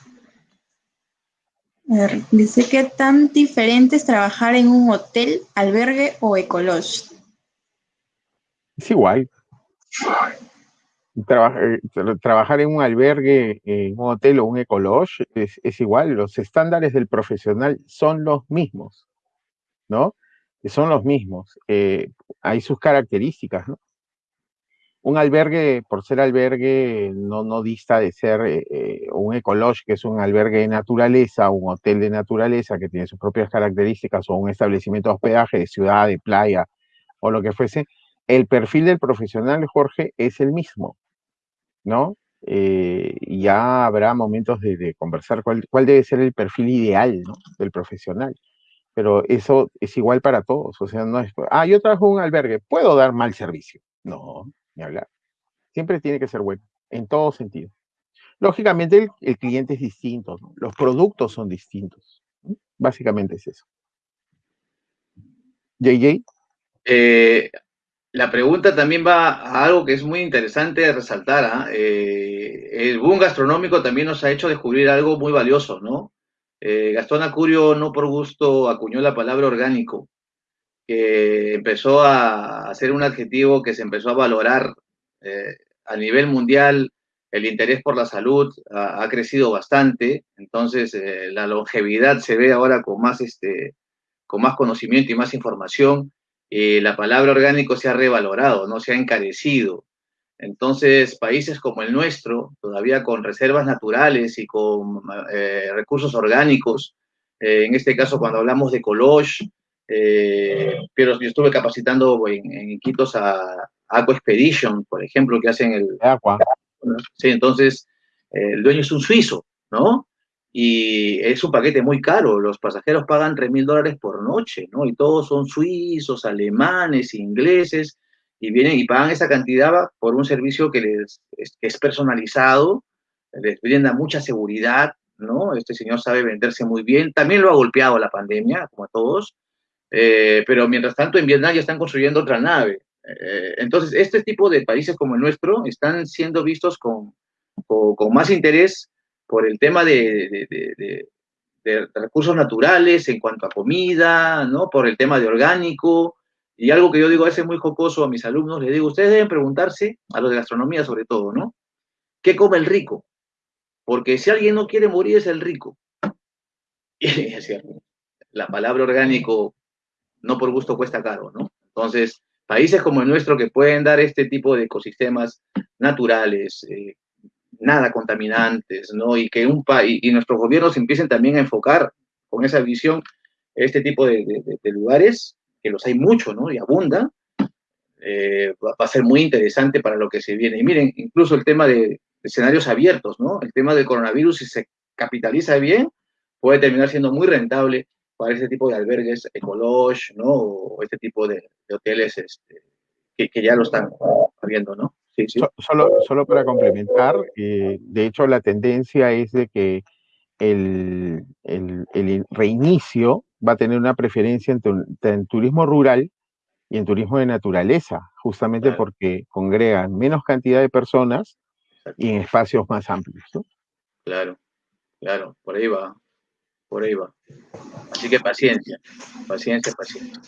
dice, ¿qué tan diferente es trabajar en un hotel, albergue o ecolodge? Es igual. Eh, trabajar en un albergue, en un hotel o un ecolodge es, igual. Los estándares del profesional son los mismos, ¿no? son los mismos. Eh, hay sus características, ¿no? Un albergue, por ser albergue, no, dista de ser eh, eh, un ecolodge, que es un albergue de naturaleza, un hotel de naturaleza que tiene sus propias características, o un establecimiento de hospedaje de ciudad, de playa, o lo que fuese. El perfil del profesional, Jorge, es el mismo, ¿no? ya habrá momentos de, conversar cuál, debe ser el perfil ideal del profesional pero eso es igual para todos. O sea, no es, ah, yo trabajo en un albergue, puedo dar mal servicio. No, hablar. Siempre tiene que ser bueno, en todo sentido. Lógicamente, el, cliente es distinto, los productos son distintos. Básicamente es eso. JJ. Eh, la pregunta también va a algo que es muy interesante resaltar. ¿ah? Eh, el boom gastronómico también nos ha hecho descubrir algo muy valioso, ¿no? Eh, Gastón Acurio no por gusto acuñó la palabra orgánico, que empezó a ser un adjetivo que se empezó a valorar eh, a nivel mundial. El interés por la salud ha, crecido bastante, entonces eh, la longevidad se ve ahora con más, este, con más conocimiento y más información. la palabra orgánico se ha revalorado, no se ha encarecido. Entonces, países como el nuestro, todavía con reservas naturales y con eh, recursos orgánicos, en este caso cuando hablamos de Colosh, eh, pero yo estuve capacitando en, en Iquitos a Aqua Expedition, por ejemplo, que hacen el... Aqua. Sí, entonces, el dueño es un suizo, ¿no? Y es un paquete muy caro, los pasajeros pagan 3 mil dólares por noche, ¿no? Y todos son suizos, alemanes, ingleses, y vienen y pagan esa cantidad por un servicio que les es, personalizado, les brinda mucha seguridad, ¿no? Este señor sabe venderse muy bien, también lo ha golpeado la pandemia, como a todos, eh, pero mientras tanto en Vietnam ya están construyendo otra nave. Eh, entonces, este tipo de países como el nuestro están siendo vistos con, con, más interés por el tema de, de, de, recursos naturales en cuanto a comida, ¿no? Por el tema de orgánico, y algo que yo digo a veces muy jocoso a mis alumnos, les digo, ustedes deben preguntarse, a los de gastronomía sobre todo, ¿no? ¿Qué come el rico? Porque si alguien no quiere morir es el rico. Y es cierto, la palabra orgánico no por gusto cuesta caro, ¿no? Entonces, países como el nuestro que pueden dar este tipo de ecosistemas naturales, eh, nada contaminantes, ¿no? Y que un país y nuestros gobiernos empiecen también a enfocar con esa visión este tipo de lugares, que los hay mucho, ¿no? Y abunda, eh, va, a ser muy interesante para lo que se viene. Y miren, incluso el tema de, escenarios abiertos, ¿no? El tema del coronavirus, si se capitaliza bien, puede terminar siendo muy rentable para este tipo de albergues ecolosh, ¿no? O este tipo de, hoteles este, que, ya lo están habiendo, ¿no? Sí, sí. Solo, solo para complementar, eh, de hecho la tendencia es de que el, el, reinicio va a tener una preferencia en, turismo rural y en turismo de naturaleza, justamente porque congregan menos cantidad de personas y en espacios más amplios. Claro, claro, por ahí va, por ahí va. Así que paciencia, paciencia, paciencia.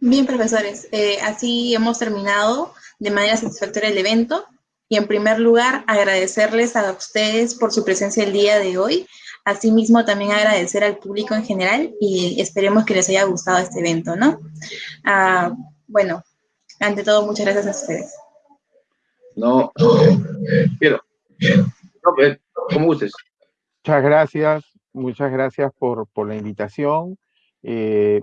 Bien, profesores, eh, así hemos terminado de manera satisfactoria el evento. Y en primer lugar, agradecerles a ustedes por su presencia el día de hoy. Asimismo, también agradecer al público en general y esperemos que les haya gustado este evento, ¿no? Ah, bueno, ante todo, muchas gracias a ustedes. No, quiero. No, pues, como gustes. Muchas gracias, muchas gracias por, la invitación. Eh,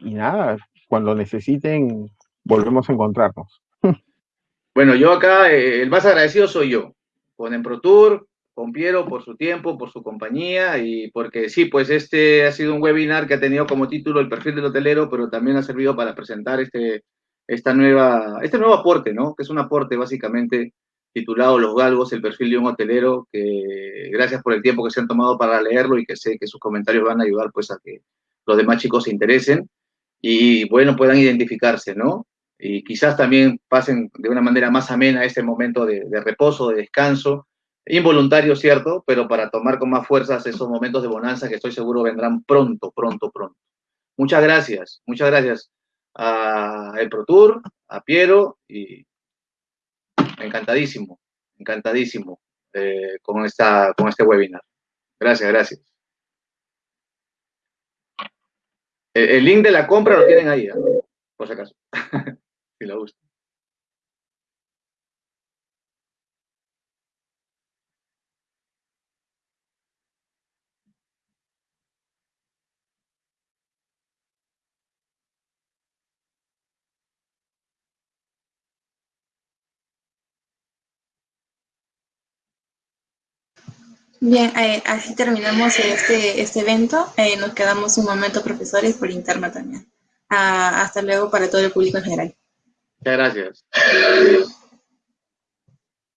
y nada, cuando necesiten, volvemos a encontrarnos. Bueno, yo acá, eh, el más agradecido soy yo, con EmproTour, con Piero por su tiempo, por su compañía y porque sí, pues este ha sido un webinar que ha tenido como título el perfil del hotelero, pero también ha servido para presentar este, esta nueva, este nuevo aporte, ¿no? Que es un aporte básicamente titulado Los Galgos, el perfil de un hotelero, que gracias por el tiempo que se han tomado para leerlo y que sé que sus comentarios van a ayudar pues a que los demás chicos se interesen y bueno, puedan identificarse, ¿no? Y quizás también pasen de una manera más amena este momento de, de reposo, de descanso, involuntario, cierto, pero para tomar con más fuerzas esos momentos de bonanza que estoy seguro vendrán pronto, pronto, pronto. Muchas gracias, muchas gracias a El Pro Tour, a Piero y encantadísimo, encantadísimo eh, con, esta, con este webinar. Gracias, gracias. El, link de la compra lo tienen ahí, ¿eh? por si acaso, si lo gusta. Bien, eh, así terminamos este, este evento. Eh, nos quedamos un momento, profesores, por interno también. Ah, hasta luego para todo el público en general. Muchas gracias.